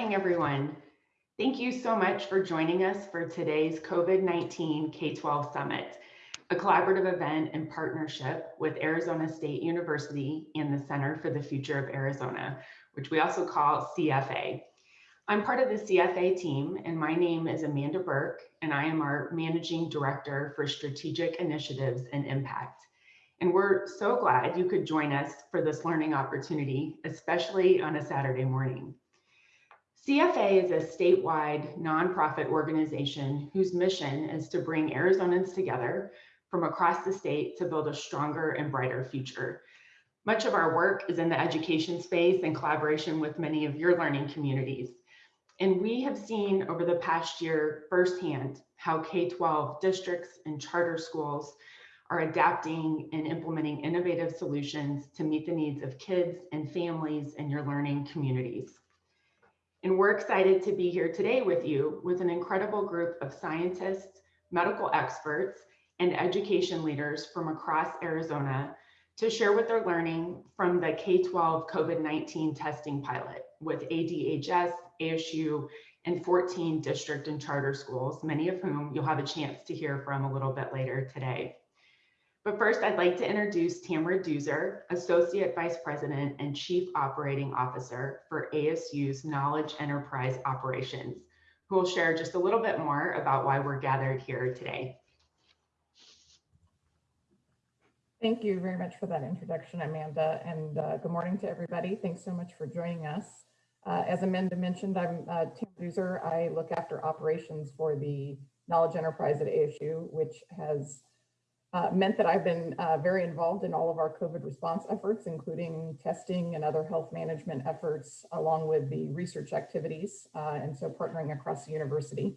morning, everyone. Thank you so much for joining us for today's COVID-19 K-12 Summit, a collaborative event in partnership with Arizona State University and the Center for the Future of Arizona, which we also call CFA. I'm part of the CFA team and my name is Amanda Burke and I am our Managing Director for Strategic Initiatives and Impact. And we're so glad you could join us for this learning opportunity, especially on a Saturday morning. CFA is a statewide nonprofit organization whose mission is to bring Arizonans together from across the state to build a stronger and brighter future. Much of our work is in the education space in collaboration with many of your learning communities. And we have seen over the past year firsthand how K-12 districts and charter schools are adapting and implementing innovative solutions to meet the needs of kids and families in your learning communities. And we're excited to be here today with you with an incredible group of scientists, medical experts, and education leaders from across Arizona to share what they're learning from the K-12 COVID-19 testing pilot with ADHS, ASU, and 14 district and charter schools, many of whom you'll have a chance to hear from a little bit later today. But first, I'd like to introduce Tamara Deuser, Associate Vice President and Chief Operating Officer for ASU's Knowledge Enterprise Operations, who will share just a little bit more about why we're gathered here today. Thank you very much for that introduction, Amanda, and uh, good morning to everybody. Thanks so much for joining us. Uh, as Amanda mentioned, I'm uh, Tim. I look after operations for the Knowledge Enterprise at ASU, which has uh, meant that I've been uh, very involved in all of our COVID response efforts, including testing and other health management efforts, along with the research activities, uh, and so partnering across the university.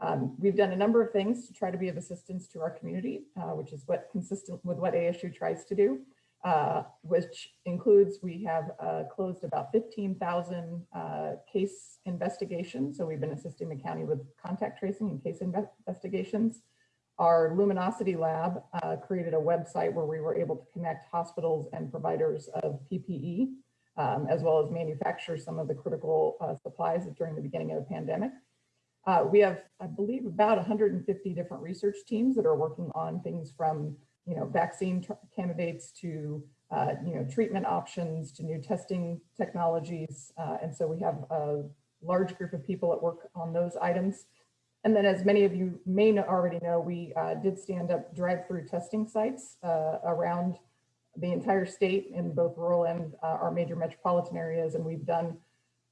Um, we've done a number of things to try to be of assistance to our community, uh, which is what consistent with what ASU tries to do, uh, which includes we have uh, closed about 15,000 case investigations. So we've been assisting the county with contact tracing and case investigations. Our Luminosity lab uh, created a website where we were able to connect hospitals and providers of PPE, um, as well as manufacture some of the critical uh, supplies during the beginning of the pandemic. Uh, we have, I believe, about 150 different research teams that are working on things from, you know, vaccine candidates to, uh, you know, treatment options to new testing technologies. Uh, and so we have a large group of people that work on those items. And then as many of you may already know, we uh, did stand up drive-through testing sites uh, around the entire state in both rural and uh, our major metropolitan areas. And we've done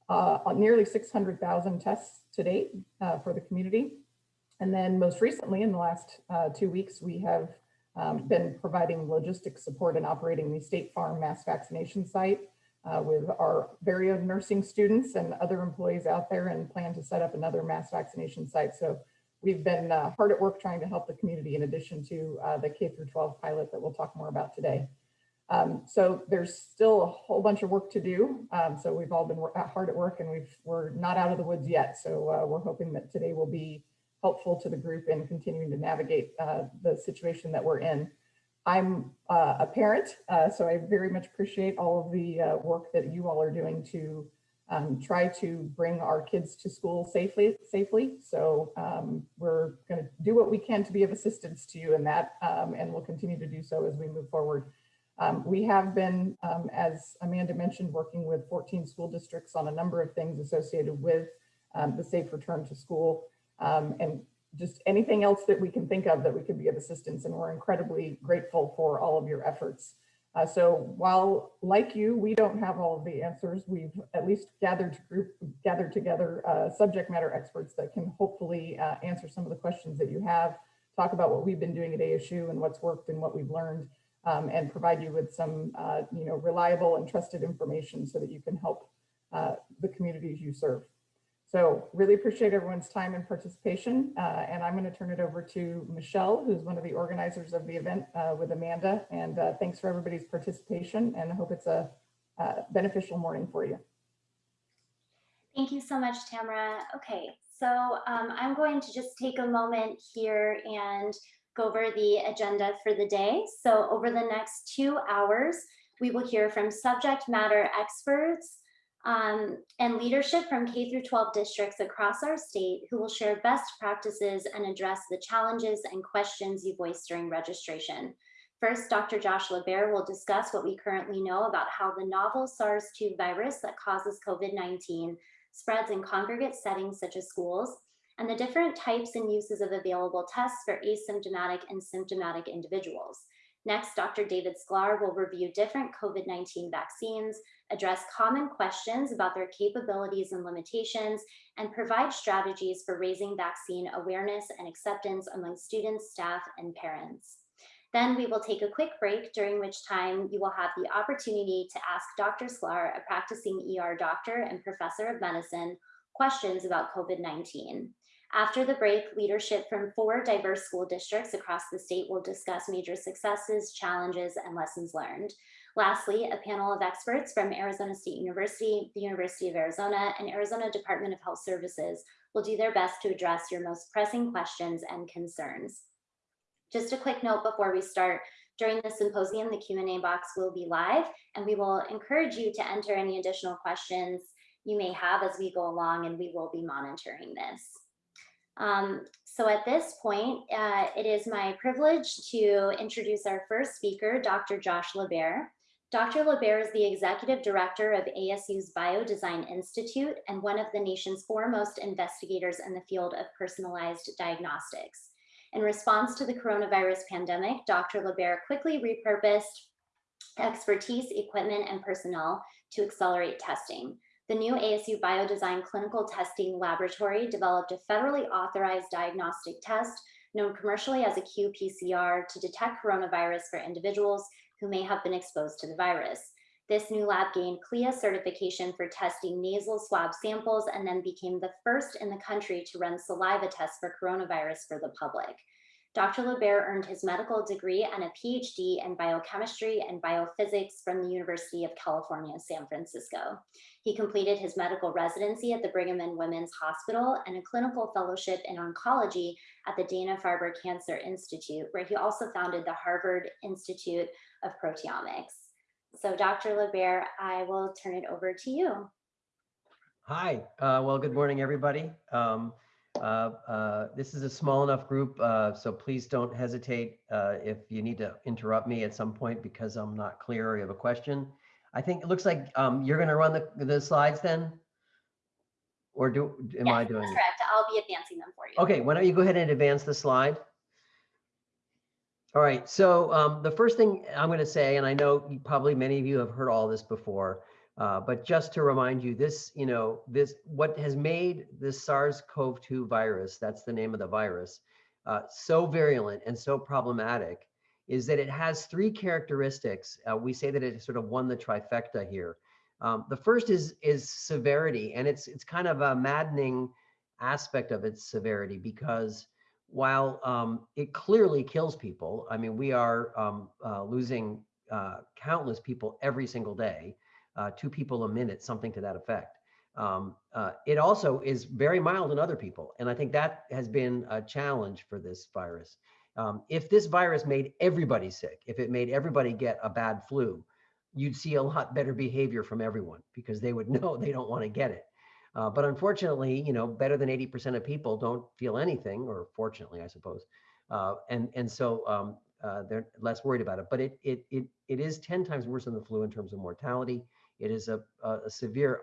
uh, nearly 600,000 tests to date uh, for the community. And then most recently in the last uh, two weeks, we have um, been providing logistics support and operating the State Farm mass vaccination site uh, with our very own nursing students and other employees out there and plan to set up another mass vaccination site. So we've been uh, hard at work trying to help the community in addition to uh, the K through 12 pilot that we'll talk more about today. Um, so there's still a whole bunch of work to do. Um, so we've all been hard at work and we've, we're not out of the woods yet. So uh, we're hoping that today will be helpful to the group in continuing to navigate uh, the situation that we're in. I'm uh, a parent, uh, so I very much appreciate all of the uh, work that you all are doing to um, try to bring our kids to school safely. safely. So um, we're going to do what we can to be of assistance to you in that, um, and we'll continue to do so as we move forward. Um, we have been, um, as Amanda mentioned, working with 14 school districts on a number of things associated with um, the safe return to school. and just anything else that we can think of that we could be of assistance. And we're incredibly grateful for all of your efforts. Uh, so while like you, we don't have all of the answers, we've at least gathered group gathered together uh, subject matter experts that can hopefully uh, answer some of the questions that you have, talk about what we've been doing at ASU and what's worked and what we've learned, um, and provide you with some uh, you know reliable and trusted information so that you can help uh, the communities you serve. So really appreciate everyone's time and participation. Uh, and I'm going to turn it over to Michelle, who's one of the organizers of the event uh, with Amanda. And uh, thanks for everybody's participation and I hope it's a beneficial morning for you. Thank you so much, Tamara. Okay, so um, I'm going to just take a moment here and go over the agenda for the day. So over the next two hours, we will hear from subject matter experts um, and leadership from K through 12 districts across our state who will share best practices and address the challenges and questions you voiced during registration. First, Dr. Josh LaBaer will discuss what we currently know about how the novel SARS-2 virus that causes COVID-19 spreads in congregate settings such as schools, and the different types and uses of available tests for asymptomatic and symptomatic individuals. Next, Dr. David Sklar will review different COVID-19 vaccines, address common questions about their capabilities and limitations, and provide strategies for raising vaccine awareness and acceptance among students, staff, and parents. Then we will take a quick break during which time you will have the opportunity to ask Dr. Sklar, a practicing ER doctor and professor of medicine, questions about COVID-19. After the break, leadership from four diverse school districts across the state will discuss major successes, challenges, and lessons learned. Lastly, a panel of experts from Arizona State University, the University of Arizona, and Arizona Department of Health Services will do their best to address your most pressing questions and concerns. Just a quick note before we start, during the symposium, the Q&A box will be live, and we will encourage you to enter any additional questions you may have as we go along, and we will be monitoring this. Um, so at this point, uh, it is my privilege to introduce our first speaker, Dr. Josh LaBaer. Dr. LaBaer is the executive director of ASU's Biodesign Institute and one of the nation's foremost investigators in the field of personalized diagnostics. In response to the coronavirus pandemic, Dr. LaBaer quickly repurposed expertise, equipment, and personnel to accelerate testing. The new ASU Biodesign Clinical Testing Laboratory developed a federally authorized diagnostic test known commercially as a qPCR to detect coronavirus for individuals who may have been exposed to the virus. This new lab gained CLIA certification for testing nasal swab samples and then became the first in the country to run saliva tests for coronavirus for the public. Dr. LaBaer earned his medical degree and a PhD in biochemistry and biophysics from the University of California, San Francisco. He completed his medical residency at the Brigham and Women's Hospital and a clinical fellowship in oncology at the Dana-Farber Cancer Institute, where he also founded the Harvard Institute of Proteomics. So Dr. LaBaer, I will turn it over to you. Hi, uh, well, good morning, everybody. Um, uh, uh, this is a small enough group, uh, so please don't hesitate uh, if you need to interrupt me at some point because I'm not clear or you have a question. I think it looks like um, you're going to run the, the slides then? Or do am Yes, I doing that's it? Correct, I'll be advancing them for you. Okay, why don't you go ahead and advance the slide? All right, so um, the first thing I'm going to say, and I know probably many of you have heard all this before, uh, but just to remind you, this, you know, this what has made this SARS-CoV-2 virus, that's the name of the virus, uh, so virulent and so problematic is that it has three characteristics. Uh, we say that it sort of won the trifecta here. Um, the first is is severity, and it's it's kind of a maddening aspect of its severity because while um, it clearly kills people, I mean, we are um, uh, losing uh, countless people every single day, uh, two people a minute, something to that effect. Um, uh, it also is very mild in other people. And I think that has been a challenge for this virus. Um, if this virus made everybody sick, if it made everybody get a bad flu, you'd see a lot better behavior from everyone because they would know they don't want to get it. Uh, but unfortunately, you know, better than 80% of people don't feel anything, or fortunately, I suppose. Uh, and and so um, uh, they're less worried about it. But it it it it is 10 times worse than the flu in terms of mortality. It is a a, severe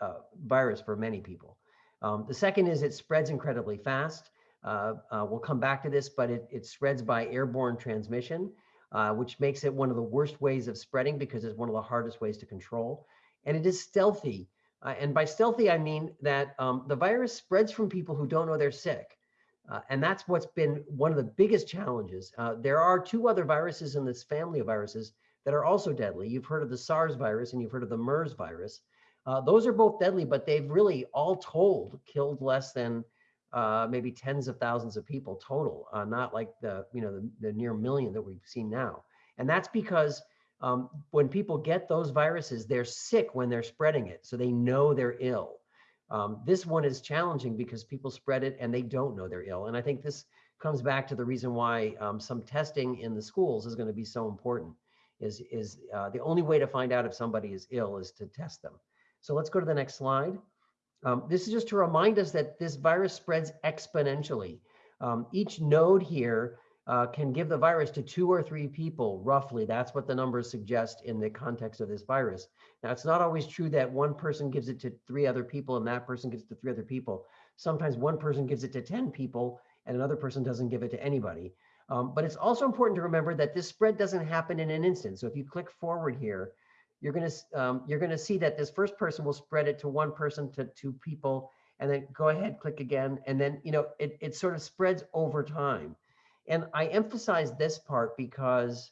uh, virus for many people. Um, the second is it spreads incredibly fast. Uh, uh, we'll come back to this, but it, it spreads by airborne transmission, which makes it one of the worst ways of spreading because it's one of the hardest ways to control. And it is stealthy. Uh, and by stealthy, I mean that um, the virus spreads from people who don't know they're sick. Uh, and that's what's been one of the biggest challenges. Uh, there are two other viruses in this family of viruses that are also deadly. You've heard of the SARS virus and you've heard of the MERS virus. Uh, those are both deadly, but they've really all told killed less than uh, maybe tens of thousands of people total, uh, not like the you know the, the near million that we've seen now. And that's because um, when people get those viruses, they're sick when they're spreading it, so they know they're ill. Um, this one is challenging because people spread it and they don't know they're ill. And I think this comes back to the reason why um, some testing in the schools is going to be so important. Is is uh, the only way to find out if somebody is ill is to test them. So let's go to the next slide. Um, this is just to remind us that this virus spreads exponentially. Um, each node here uh, can give the virus to two or three people, roughly. That's what the numbers suggest in the context of this virus. Now, it's not always true that one person gives it to three other people and that person gives it to three other people. Sometimes one person gives it to 10 people and another person doesn't give it to anybody. Um, but it's also important to remember that this spread doesn't happen in an instant. So if you click forward here, you're going to um, you're going to see that this first person will spread it to one person to two people, and then go ahead, click again, and then you know it it sort of spreads over time. And I emphasize this part because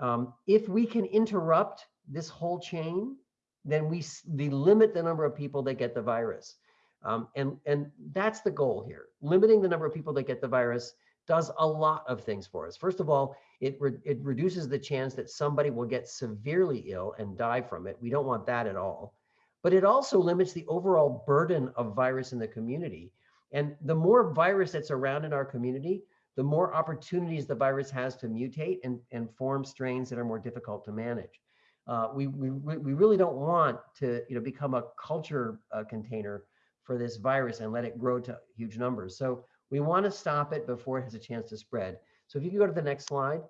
um, if we can interrupt this whole chain, then we, we limit the number of people that get the virus. Um, and, and that's the goal here. Limiting the number of people that get the virus does a lot of things for us. First of all, it, re it reduces the chance that somebody will get severely ill and die from it. We don't want that at all. But it also limits the overall burden of virus in the community. And the more virus that's around in our community, the more opportunities the virus has to mutate and, and form strains that are more difficult to manage. Uh, we, we, we really don't want to you know, become a culture uh, container for this virus and let it grow to huge numbers. So we want to stop it before it has a chance to spread. So if you can go to the next slide.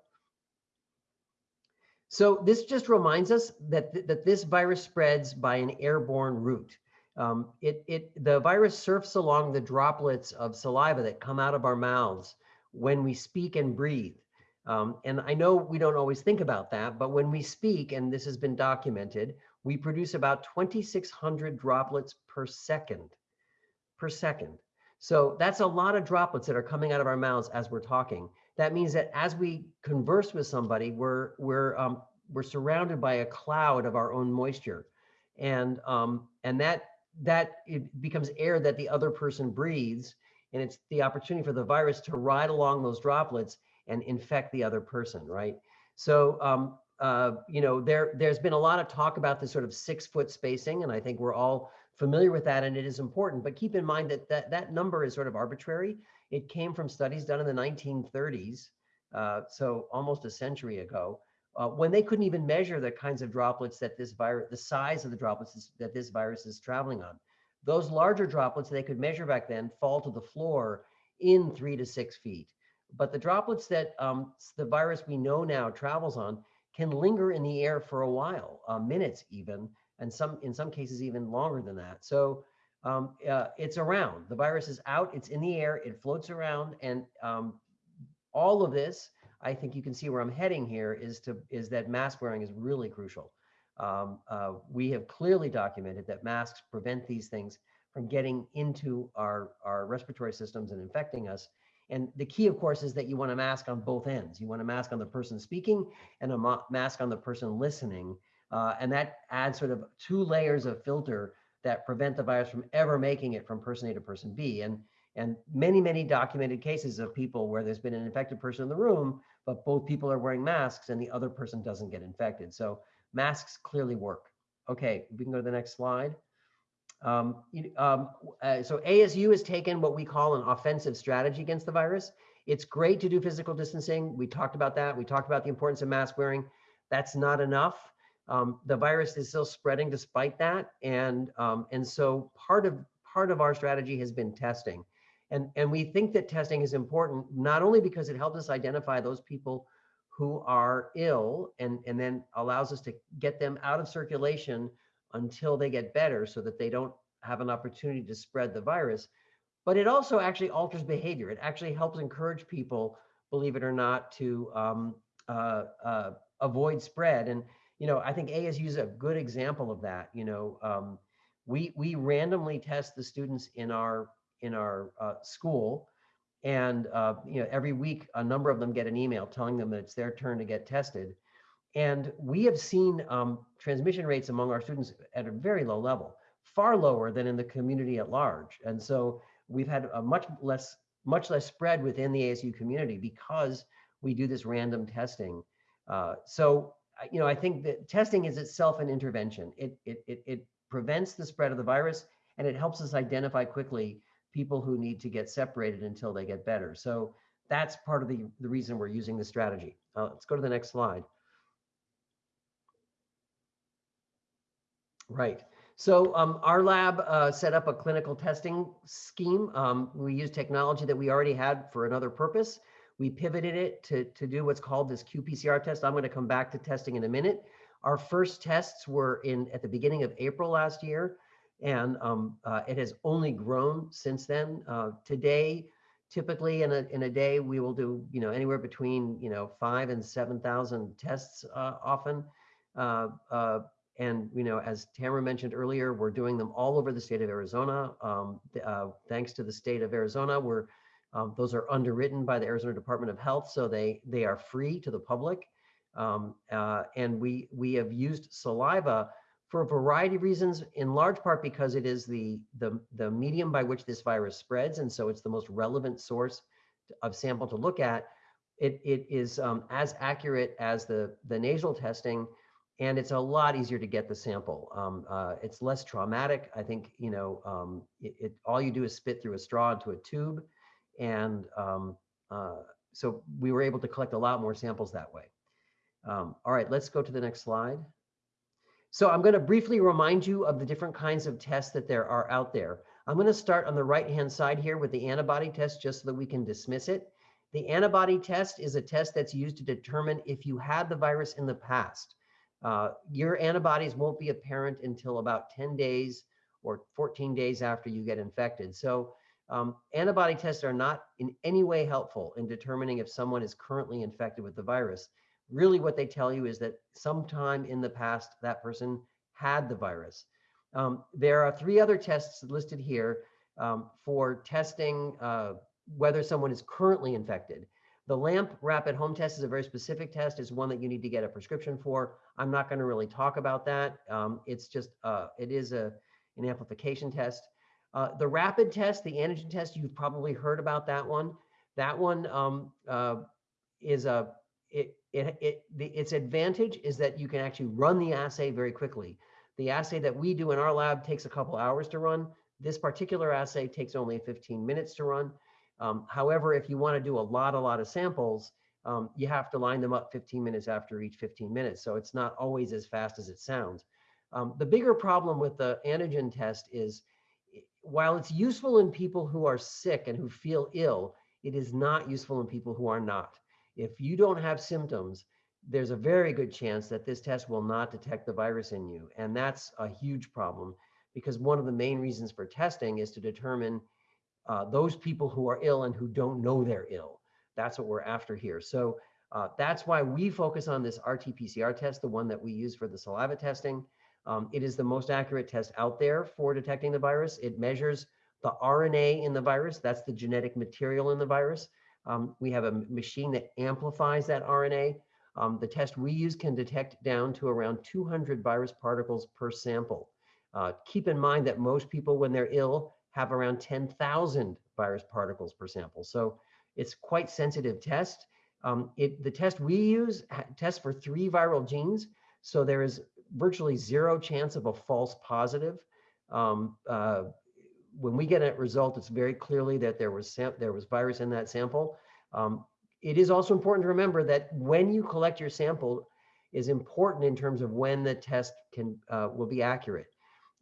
So this just reminds us that, th that this virus spreads by an airborne route. Um, it, it, the virus surfs along the droplets of saliva that come out of our mouths when we speak and breathe. Um, and I know we don't always think about that, but when we speak, and this has been documented, we produce about 2,600 droplets per second, per second. So that's a lot of droplets that are coming out of our mouths as we're talking. That means that as we converse with somebody, we're, we're, um, we're surrounded by a cloud of our own moisture. And, um, and that, that it becomes air that the other person breathes and it's the opportunity for the virus to ride along those droplets and infect the other person, right? So, um, uh, you know, there, there's been a lot of talk about this sort of six foot spacing, and I think we're all familiar with that, and it is important, but keep in mind that that, that number is sort of arbitrary. It came from studies done in the 1930s, uh, so almost a century ago, uh, when they couldn't even measure the kinds of droplets that this virus, the size of the droplets that this virus is traveling on. Those larger droplets they could measure back then fall to the floor in three to six feet. But the droplets that um, the virus we know now travels on can linger in the air for a while, uh, minutes even, and some in some cases even longer than that. So um, uh, it's around. The virus is out. It's in the air. It floats around, and um, all of this, I think you can see where I'm heading here is to is that mask wearing is really crucial. Um, uh, we have clearly documented that masks prevent these things from getting into our, our respiratory systems and infecting us. And the key, of course, is that you want a mask on both ends. You want a mask on the person speaking and a mask on the person listening. Uh, and that adds sort of two layers of filter that prevent the virus from ever making it from person A to person B. And, and many, many documented cases of people where there's been an infected person in the room, but both people are wearing masks and the other person doesn't get infected. So masks clearly work. Okay, we can go to the next slide. Um, um, uh, so ASU has taken what we call an offensive strategy against the virus. It's great to do physical distancing. We talked about that. We talked about the importance of mask wearing. That's not enough. Um, the virus is still spreading despite that. And, um, and so part of, part of our strategy has been testing. And, and we think that testing is important, not only because it helps us identify those people who are ill and, and then allows us to get them out of circulation until they get better so that they don't have an opportunity to spread the virus. But it also actually alters behavior. It actually helps encourage people, believe it or not, to um, uh, uh, avoid spread. And, you know, I think ASU is a good example of that. You know, um, we, we randomly test the students in our, in our uh, school and uh, you know, every week, a number of them get an email telling them that it's their turn to get tested. And we have seen um, transmission rates among our students at a very low level, far lower than in the community at large. And so we've had a much less, much less spread within the ASU community because we do this random testing. Uh, so, you know, I think that testing is itself an intervention. It, it, it, it prevents the spread of the virus and it helps us identify quickly people who need to get separated until they get better. So that's part of the, the reason we're using this strategy. Uh, let's go to the next slide. Right. So um, our lab uh, set up a clinical testing scheme. Um, we used technology that we already had for another purpose. We pivoted it to, to do what's called this qPCR test. I'm going to come back to testing in a minute. Our first tests were in at the beginning of April last year, and um, uh, it has only grown since then. Uh, today, typically in a in a day, we will do you know anywhere between you know five and seven thousand tests uh, often. Uh, uh, and you know, as Tamara mentioned earlier, we're doing them all over the state of Arizona. Um, uh, thanks to the state of Arizona, we're um, those are underwritten by the Arizona Department of Health, so they they are free to the public. Um, and we we have used saliva for a variety of reasons, in large part because it is the the the medium by which this virus spreads, and so it's the most relevant source of sample to look at. It it is um, as accurate as the the nasal testing and it's a lot easier to get the sample. Um, uh, it's less traumatic. I think, you know, um, it, it, all you do is spit through a straw into a tube. And um, uh, so we were able to collect a lot more samples that way. Um, all right, let's go to the next slide. So I'm gonna briefly remind you of the different kinds of tests that there are out there. I'm gonna start on the right-hand side here with the antibody test just so that we can dismiss it. The antibody test is a test that's used to determine if you had the virus in the past. Uh, your antibodies won't be apparent until about 10 days or 14 days after you get infected. So um, antibody tests are not in any way helpful in determining if someone is currently infected with the virus. Really what they tell you is that sometime in the past, that person had the virus. Um, there are three other tests listed here um, for testing uh, whether someone is currently infected. The LAMP rapid home test is a very specific test. It's one that you need to get a prescription for. I'm not going to really talk about that. Um, it's just, uh, it is a, an amplification test. Uh, the rapid test, the antigen test, you've probably heard about that one. That one um, uh, is a, it, it, it, the, its advantage is that you can actually run the assay very quickly. The assay that we do in our lab takes a couple hours to run. This particular assay takes only 15 minutes to run. Um, however, if you want to do a lot, a lot of samples, um, you have to line them up 15 minutes after each 15 minutes. So it's not always as fast as it sounds. Um, the bigger problem with the antigen test is while it's useful in people who are sick and who feel ill, it is not useful in people who are not. If you don't have symptoms, there's a very good chance that this test will not detect the virus in you. And that's a huge problem because one of the main reasons for testing is to determine uh, those people who are ill and who don't know they're ill. That's what we're after here. So uh, that's why we focus on this RT-PCR test, the one that we use for the saliva testing. Um, it is the most accurate test out there for detecting the virus. It measures the RNA in the virus. That's the genetic material in the virus. Um, we have a machine that amplifies that RNA. Um, the test we use can detect down to around 200 virus particles per sample. Uh, keep in mind that most people, when they're ill, have around 10,000 virus particles per sample. So it's quite sensitive test. Um, it, the test we use tests for three viral genes. So there is virtually zero chance of a false positive. Um, uh, when we get a result, it's very clearly that there was there was virus in that sample. Um, it is also important to remember that when you collect your sample is important in terms of when the test can uh, will be accurate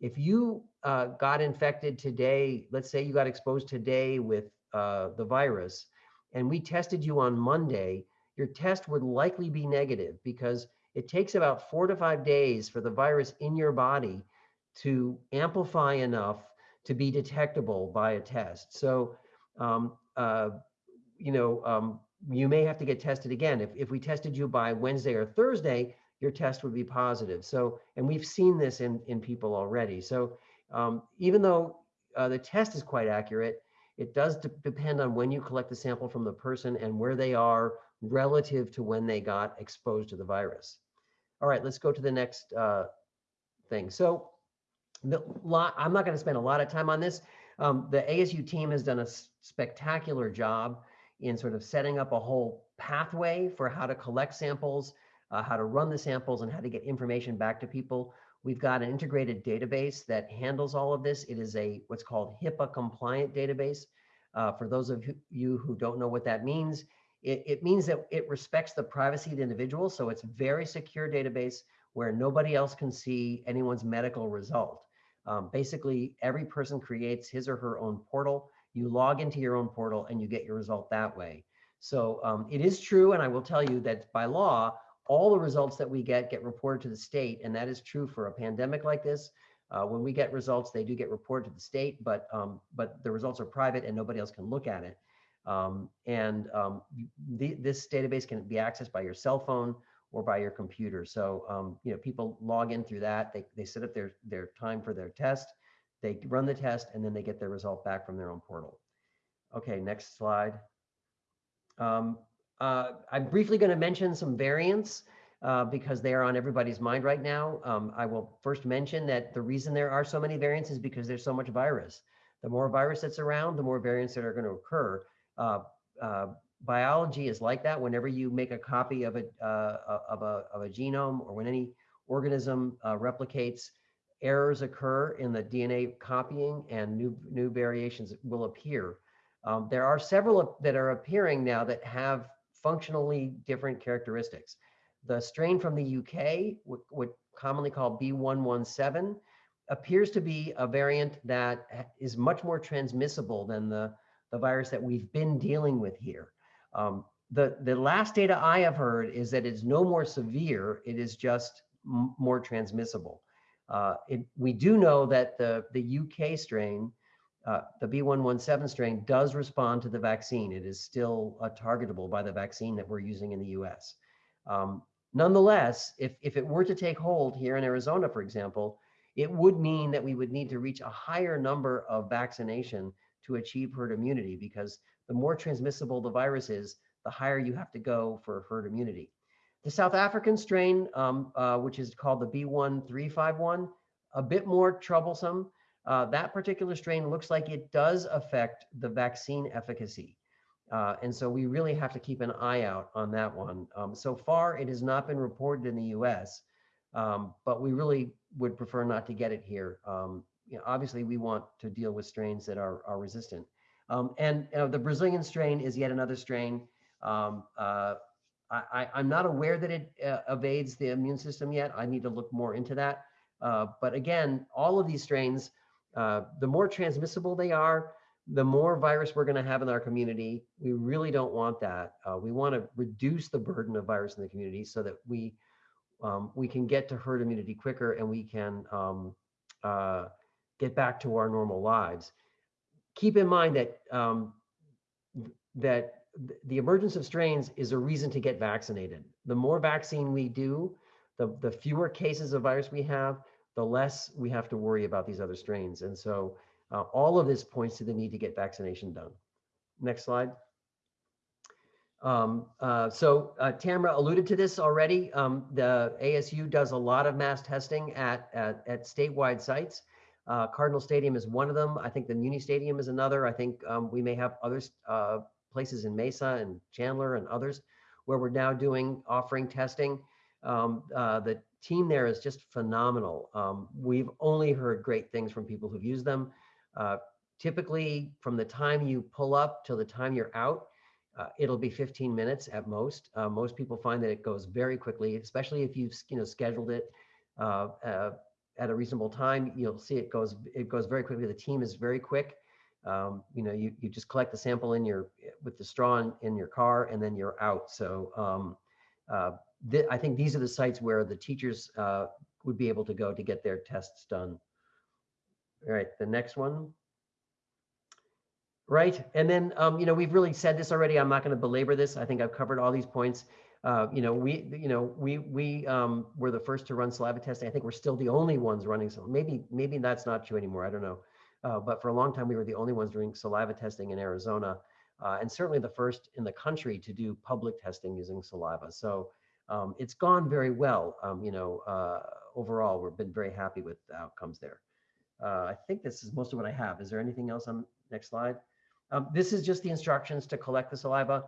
if you uh, got infected today, let's say you got exposed today with uh, the virus, and we tested you on Monday, your test would likely be negative because it takes about four to five days for the virus in your body to amplify enough to be detectable by a test. So, um, uh, you know, um, you may have to get tested again. If, if we tested you by Wednesday or Thursday, your test would be positive. So, and we've seen this in, in people already. So um, even though uh, the test is quite accurate, it does de depend on when you collect the sample from the person and where they are relative to when they got exposed to the virus. All right, let's go to the next uh, thing. So lot, I'm not going to spend a lot of time on this. Um, the ASU team has done a spectacular job in sort of setting up a whole pathway for how to collect samples, uh, how to run the samples and how to get information back to people. We've got an integrated database that handles all of this. It is a what's called HIPAA compliant database. Uh, for those of you who don't know what that means, it, it means that it respects the privacy of the individual. So it's very secure database where nobody else can see anyone's medical result. Um, basically, every person creates his or her own portal. You log into your own portal and you get your result that way. So um, it is true, and I will tell you that by law, all the results that we get get reported to the state, and that is true for a pandemic like this. Uh, when we get results, they do get reported to the state, but um, but the results are private and nobody else can look at it. Um, and um, the, this database can be accessed by your cell phone or by your computer. So um, you know people log in through that. They they set up their their time for their test. They run the test and then they get their result back from their own portal. Okay, next slide. Um, uh, I'm briefly going to mention some variants uh, because they are on everybody's mind right now. Um, I will first mention that the reason there are so many variants is because there's so much virus. The more virus that's around, the more variants that are going to occur. Uh, uh, biology is like that. Whenever you make a copy of a, uh, of a, of a genome or when any organism uh, replicates, errors occur in the DNA copying and new, new variations will appear. Um, there are several that are appearing now that have functionally different characteristics. The strain from the UK, what, what commonly called B117, appears to be a variant that is much more transmissible than the, the virus that we've been dealing with here. Um, the, the last data I have heard is that it's no more severe, it is just more transmissible. Uh, it, we do know that the, the UK strain uh, the B117 strain does respond to the vaccine. It is still uh, targetable by the vaccine that we're using in the US. Um, nonetheless, if, if it were to take hold here in Arizona, for example, it would mean that we would need to reach a higher number of vaccination to achieve herd immunity because the more transmissible the virus is, the higher you have to go for herd immunity. The South African strain, um, uh, which is called the B1351, a bit more troublesome. Uh, that particular strain looks like it does affect the vaccine efficacy. Uh, and so we really have to keep an eye out on that one. Um, so far, it has not been reported in the US, um, but we really would prefer not to get it here. Um, you know, obviously, we want to deal with strains that are, are resistant. Um, and you know, the Brazilian strain is yet another strain. Um, uh, I, am not aware that it uh, evades the immune system yet. I need to look more into that. Uh, but again, all of these strains uh, the more transmissible they are, the more virus we're going to have in our community. We really don't want that. Uh, we want to reduce the burden of virus in the community so that we um, we can get to herd immunity quicker and we can um, uh, get back to our normal lives. Keep in mind that um, that the emergence of strains is a reason to get vaccinated. The more vaccine we do, the, the fewer cases of virus we have, the less we have to worry about these other strains. And so uh, all of this points to the need to get vaccination done. Next slide. Um, uh, so uh, Tamara alluded to this already. Um, the ASU does a lot of mass testing at, at, at statewide sites. Uh, Cardinal Stadium is one of them. I think the Muni Stadium is another. I think um, we may have other uh, places in Mesa and Chandler and others where we're now doing offering testing. Um, uh, the team there is just phenomenal. Um, we've only heard great things from people who've used them. Uh, typically, from the time you pull up till the time you're out, uh, it'll be 15 minutes at most. Uh, most people find that it goes very quickly, especially if you've you know scheduled it at a reasonable time. You'll see it goes it goes very quickly. The team is very quick. Um, you know, you you just collect the sample in your with the straw in, in your car, and then you're out. So um, uh, th I think these are the sites where the teachers uh, would be able to go to get their tests done. All right, the next one. Right, and then, um, you know, we've really said this already. I'm not going to belabor this. I think I've covered all these points. Uh, you know, we, you know, we, we um, were the first to run saliva testing. I think we're still the only ones running. So maybe, maybe that's not true anymore. I don't know. Uh, but for a long time, we were the only ones doing saliva testing in Arizona, uh, and certainly the first in the country to do public testing using saliva. So um, it's gone very well. Um, you know, uh, overall, we've been very happy with the outcomes there. Uh, I think this is most of what I have. Is there anything else on next slide? Um, this is just the instructions to collect the saliva.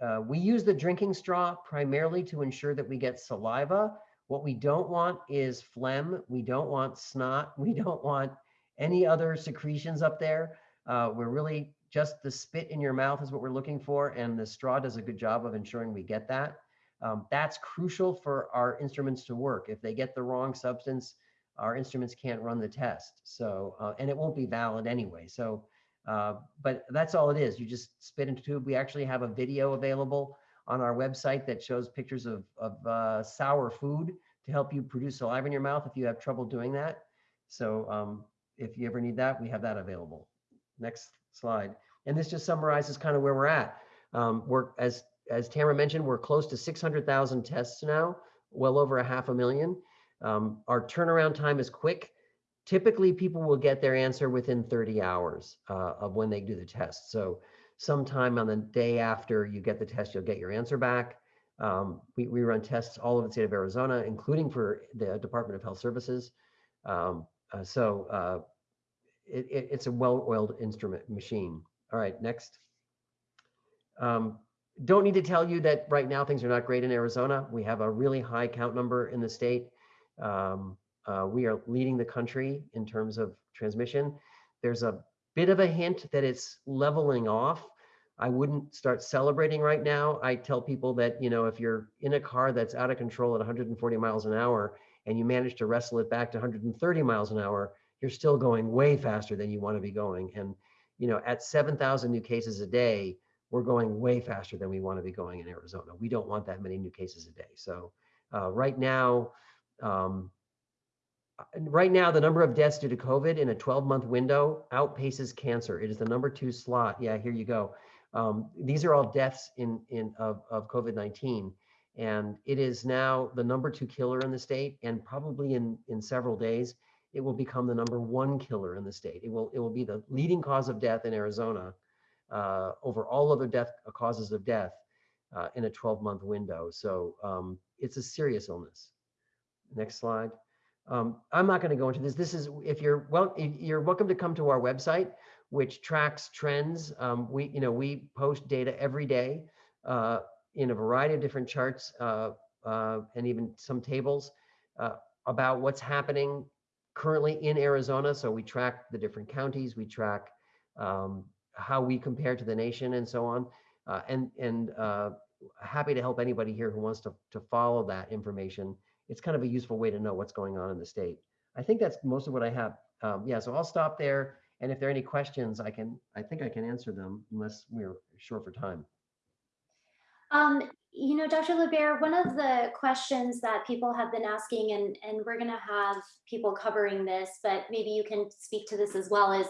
Uh, we use the drinking straw primarily to ensure that we get saliva. What we don't want is phlegm. We don't want snot. We don't want any other secretions up there. Uh, we're really just the spit in your mouth is what we're looking for. And the straw does a good job of ensuring we get that. Um, that's crucial for our instruments to work. If they get the wrong substance, our instruments can't run the test. So, uh, and it won't be valid anyway. So, uh, but that's all it is. You just spit into tube. We actually have a video available on our website that shows pictures of, of uh, sour food to help you produce saliva in your mouth if you have trouble doing that. So um, if you ever need that, we have that available. Next slide. And this just summarizes kind of where we're at. Um, we're, as, as Tamara mentioned, we're close to 600,000 tests now, well over a half a million. Um, our turnaround time is quick. Typically, people will get their answer within 30 hours uh, of when they do the test. So sometime on the day after you get the test, you'll get your answer back. Um, we, we run tests all over the state of Arizona, including for the Department of Health Services. Um, uh, so uh, it, it, it's a well-oiled instrument machine. All right, next. Um, don't need to tell you that right now things are not great in Arizona. We have a really high count number in the state. Um, uh, we are leading the country in terms of transmission. There's a bit of a hint that it's leveling off. I wouldn't start celebrating right now. I tell people that, you know, if you're in a car that's out of control at 140 miles an hour and you manage to wrestle it back to 130 miles an hour, you're still going way faster than you want to be going. And, you know, at 7,000 new cases a day, we're going way faster than we want to be going in Arizona. We don't want that many new cases a day. So uh, right now, um, right now, the number of deaths due to COVID in a 12 month window outpaces cancer. It is the number two slot. Yeah, here you go. Um, these are all deaths in, in of, of COVID-19. And it is now the number two killer in the state. And probably in, in several days, it will become the number one killer in the state. It will, it will be the leading cause of death in Arizona uh, over all other death uh, causes of death uh, in a 12 month window. So um, it's a serious illness. Next slide. Um, I'm not going to go into this. This is if you're well, you're welcome to come to our website, which tracks trends. Um, we, you know, we post data every day uh, in a variety of different charts uh, uh, and even some tables uh, about what's happening currently in Arizona. So we track the different counties, we track um, how we compare to the nation, and so on. Uh, and and uh, happy to help anybody here who wants to to follow that information it's kind of a useful way to know what's going on in the state. I think that's most of what I have. Um, yeah, so I'll stop there. And if there are any questions, I can, I think I can answer them unless we're short for time. Um, you know, Dr. LaBaer, one of the questions that people have been asking, and, and we're going to have people covering this, but maybe you can speak to this as well, is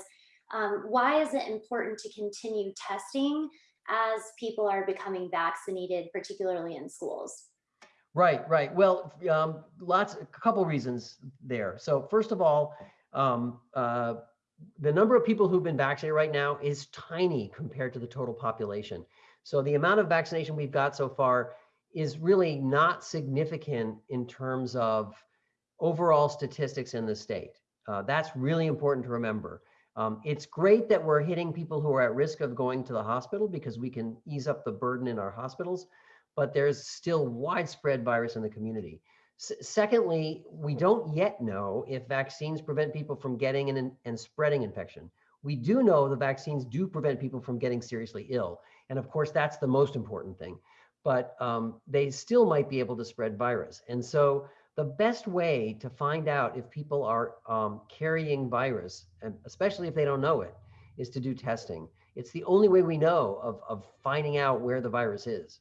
um, why is it important to continue testing as people are becoming vaccinated, particularly in schools? Right, right. Well, um, lots, a couple reasons there. So first of all, um, uh, the number of people who've been vaccinated right now is tiny compared to the total population. So the amount of vaccination we've got so far is really not significant in terms of overall statistics in the state. Uh, that's really important to remember. Um, it's great that we're hitting people who are at risk of going to the hospital because we can ease up the burden in our hospitals but there's still widespread virus in the community. S secondly, we don't yet know if vaccines prevent people from getting and, and spreading infection. We do know the vaccines do prevent people from getting seriously ill. And of course, that's the most important thing. But um, they still might be able to spread virus. And so the best way to find out if people are um, carrying virus, and especially if they don't know it, is to do testing. It's the only way we know of, of finding out where the virus is.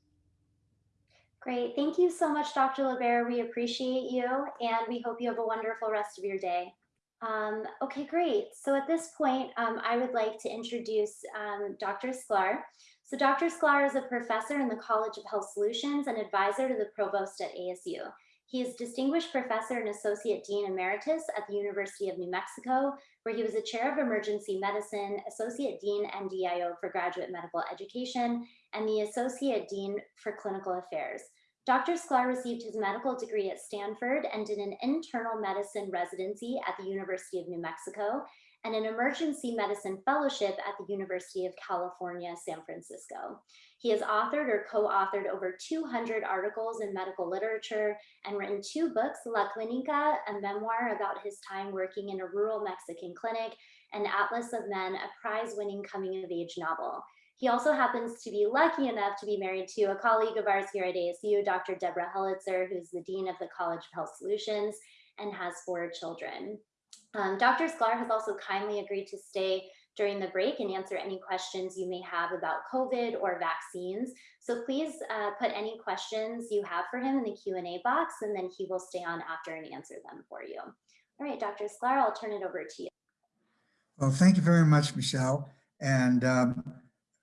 Great. Thank you so much, Dr. LaBaer. We appreciate you and we hope you have a wonderful rest of your day. Um, okay, great. So at this point, um, I would like to introduce um, Dr. Sklar. So Dr. Sklar is a professor in the College of Health Solutions and advisor to the provost at ASU. He is Distinguished Professor and Associate Dean Emeritus at the University of New Mexico, where he was a Chair of Emergency Medicine, Associate Dean NDIO for Graduate Medical Education, and the Associate Dean for Clinical Affairs. Dr. Sklar received his medical degree at Stanford and did an internal medicine residency at the University of New Mexico and an emergency medicine fellowship at the University of California, San Francisco. He has authored or co-authored over 200 articles in medical literature and written two books, La Clinica, a memoir about his time working in a rural Mexican clinic, and Atlas of Men, a prize-winning coming-of-age novel. He also happens to be lucky enough to be married to a colleague of ours here at ASU, Dr. Deborah Helitzer, who's the Dean of the College of Health Solutions, and has four children. Um, Dr. Sklar has also kindly agreed to stay during the break and answer any questions you may have about COVID or vaccines. So please uh, put any questions you have for him in the Q&A box, and then he will stay on after and answer them for you. All right, Dr. Sklar, I'll turn it over to you. Well, thank you very much, Michelle. And um,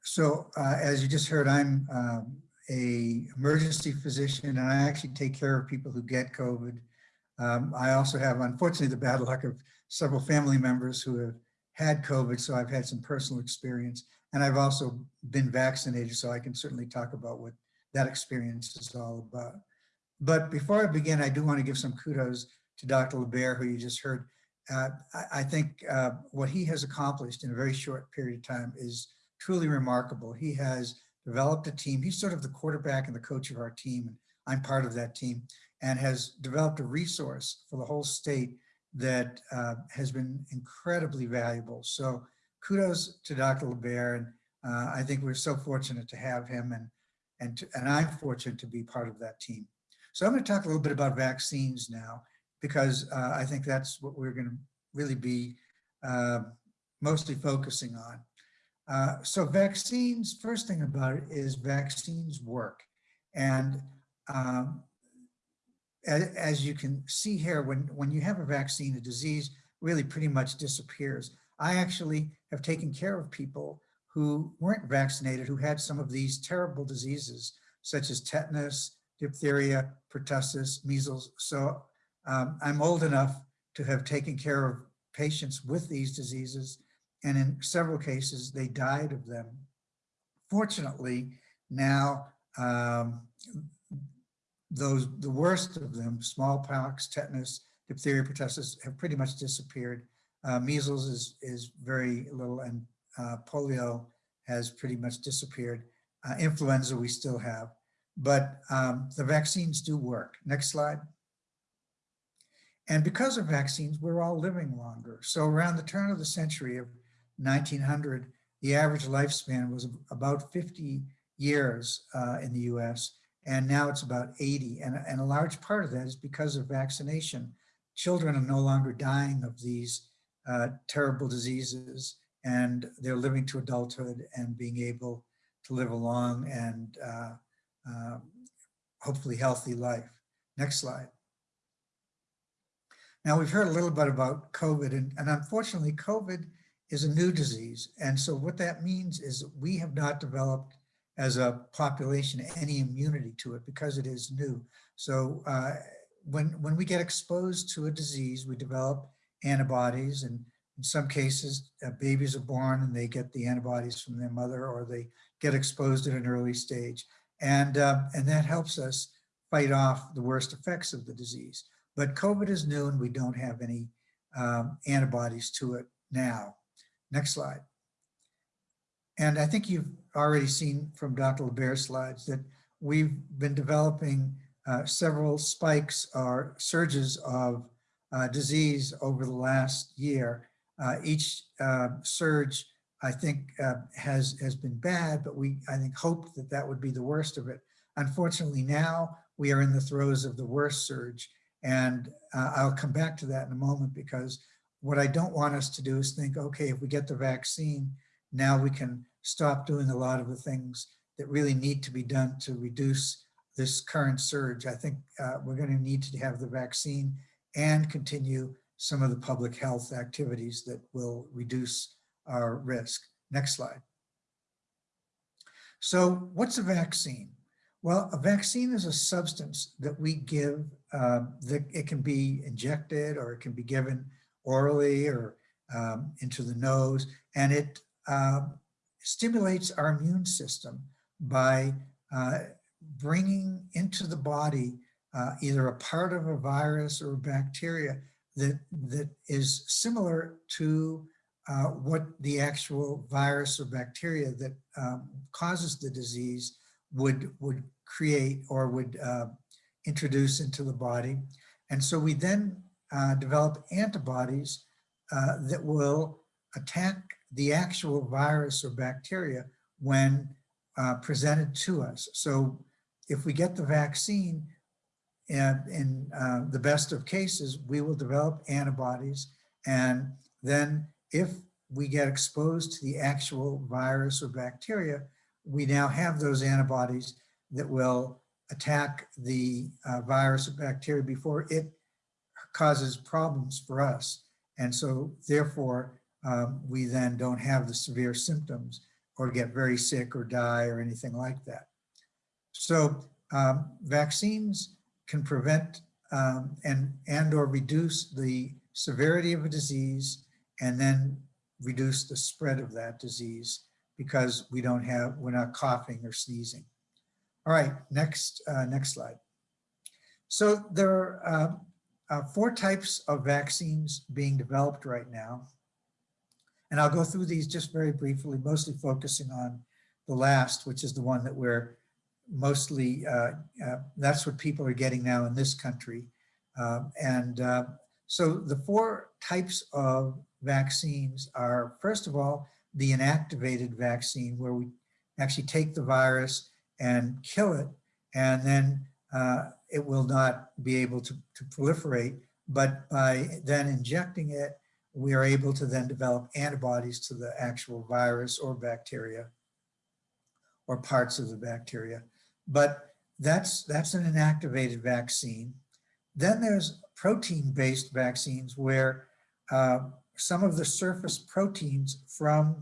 so uh, as you just heard, I'm um, a emergency physician and I actually take care of people who get COVID. Um, I also have, unfortunately, the bad luck of several family members who have had COVID, so I've had some personal experience. And I've also been vaccinated, so I can certainly talk about what that experience is all about. But before I begin, I do want to give some kudos to Dr. LaBaer, who you just heard. Uh, I, I think uh, what he has accomplished in a very short period of time is truly remarkable. He has developed a team. He's sort of the quarterback and the coach of our team. and I'm part of that team and has developed a resource for the whole state that uh, has been incredibly valuable. So kudos to Dr. LaBaer. And uh, I think we're so fortunate to have him and, and, to, and I'm fortunate to be part of that team. So I'm going to talk a little bit about vaccines now, because uh, I think that's what we're going to really be uh, mostly focusing on. Uh, so vaccines, first thing about it is vaccines work. And um, as, as you can see here, when, when you have a vaccine, a disease really pretty much disappears. I actually have taken care of people who weren't vaccinated, who had some of these terrible diseases, such as tetanus, diphtheria, pertussis, measles. So um, I'm old enough to have taken care of patients with these diseases, and in several cases, they died of them. Fortunately, now um, those the worst of them, smallpox, tetanus, diphtheria, pertussis, have pretty much disappeared. Uh, measles is is very little, and uh, polio has pretty much disappeared. Uh, influenza we still have, but um, the vaccines do work. Next slide. And because of vaccines, we're all living longer. So around the turn of the century of 1900, the average lifespan was about 50 years uh, in the US, and now it's about 80. And, and a large part of that is because of vaccination. Children are no longer dying of these uh, terrible diseases, and they're living to adulthood and being able to live a long and uh, um, hopefully healthy life. Next slide. Now we've heard a little bit about COVID and, and unfortunately COVID is a new disease. And so what that means is we have not developed as a population any immunity to it because it is new. So uh, when, when we get exposed to a disease, we develop antibodies and in some cases uh, babies are born and they get the antibodies from their mother or they get exposed at an early stage. And, uh, and that helps us fight off the worst effects of the disease. But COVID is new and we don't have any um, antibodies to it now. Next slide. And I think you've already seen from Dr. LaBaer's slides that we've been developing uh, several spikes or surges of uh, disease over the last year. Uh, each uh, surge, I think, uh, has, has been bad, but we, I think, hoped that that would be the worst of it. Unfortunately, now we are in the throes of the worst surge. And uh, I'll come back to that in a moment because what I don't want us to do is think, okay, if we get the vaccine, now we can stop doing a lot of the things that really need to be done to reduce this current surge. I think uh, we're going to need to have the vaccine and continue some of the public health activities that will reduce our risk. Next slide. So what's a vaccine? Well, a vaccine is a substance that we give um, that it can be injected or it can be given orally or um, into the nose, and it uh, stimulates our immune system by uh, bringing into the body uh, either a part of a virus or a bacteria that, that is similar to uh, what the actual virus or bacteria that um, causes the disease would, would create or would uh, introduce into the body. And so we then uh, develop antibodies uh, that will attack the actual virus or bacteria when uh, presented to us. So if we get the vaccine, and in uh, the best of cases, we will develop antibodies. And then if we get exposed to the actual virus or bacteria, we now have those antibodies that will attack the uh, virus or bacteria before it causes problems for us. And so therefore, um, we then don't have the severe symptoms or get very sick or die or anything like that. So um, vaccines can prevent um, and, and or reduce the severity of a disease and then reduce the spread of that disease because we don't have, we're not coughing or sneezing. All right, next, uh, next slide. So there are uh, uh, four types of vaccines being developed right now. And I'll go through these just very briefly, mostly focusing on the last, which is the one that we're mostly, uh, uh, that's what people are getting now in this country. Um, and uh, so the four types of vaccines are, first of all, the inactivated vaccine, where we actually take the virus and kill it, and then uh, it will not be able to, to proliferate. But by then injecting it, we are able to then develop antibodies to the actual virus or bacteria or parts of the bacteria. But that's, that's an inactivated vaccine. Then there's protein-based vaccines where uh, some of the surface proteins from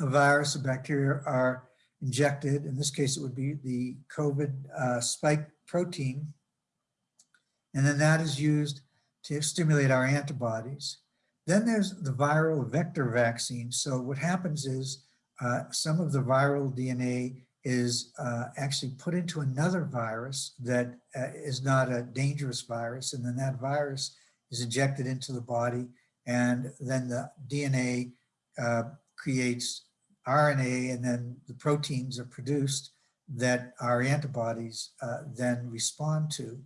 a virus or bacteria are injected. In this case, it would be the COVID uh, spike protein. And then that is used to stimulate our antibodies. Then there's the viral vector vaccine. So what happens is uh, some of the viral DNA is uh, actually put into another virus that uh, is not a dangerous virus. And then that virus is injected into the body. And then the DNA uh, creates RNA and then the proteins are produced that our antibodies uh, then respond to.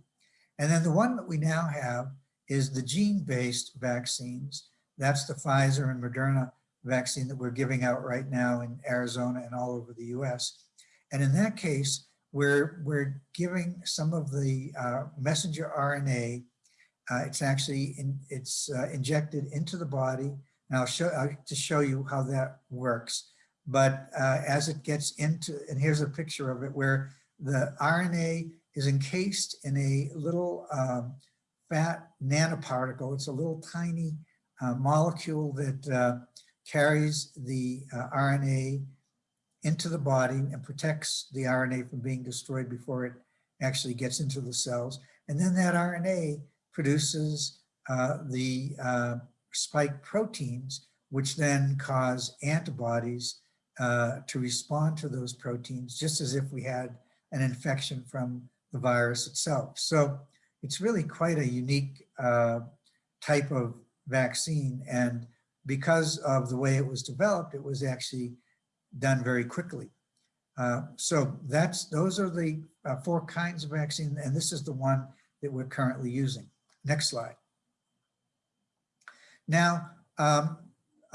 And then the one that we now have is the gene-based vaccines. That's the Pfizer and Moderna vaccine that we're giving out right now in Arizona and all over the US. And in that case, we're, we're giving some of the uh, messenger RNA. Uh, it's actually, in, it's uh, injected into the body. And I'll show, I'll show you how that works. But uh, as it gets into, and here's a picture of it where the RNA is encased in a little um, fat nanoparticle. It's a little tiny uh, molecule that uh, carries the RNA into the body and protects the RNA from being destroyed before it actually gets into the cells. And then that RNA produces uh, the uh, spike proteins, which then cause antibodies uh, to respond to those proteins, just as if we had an infection from the virus itself. So it's really quite a unique uh, type of vaccine. And because of the way it was developed, it was actually done very quickly. Uh, so that's those are the uh, four kinds of vaccine, and this is the one that we're currently using. Next slide. Now, um,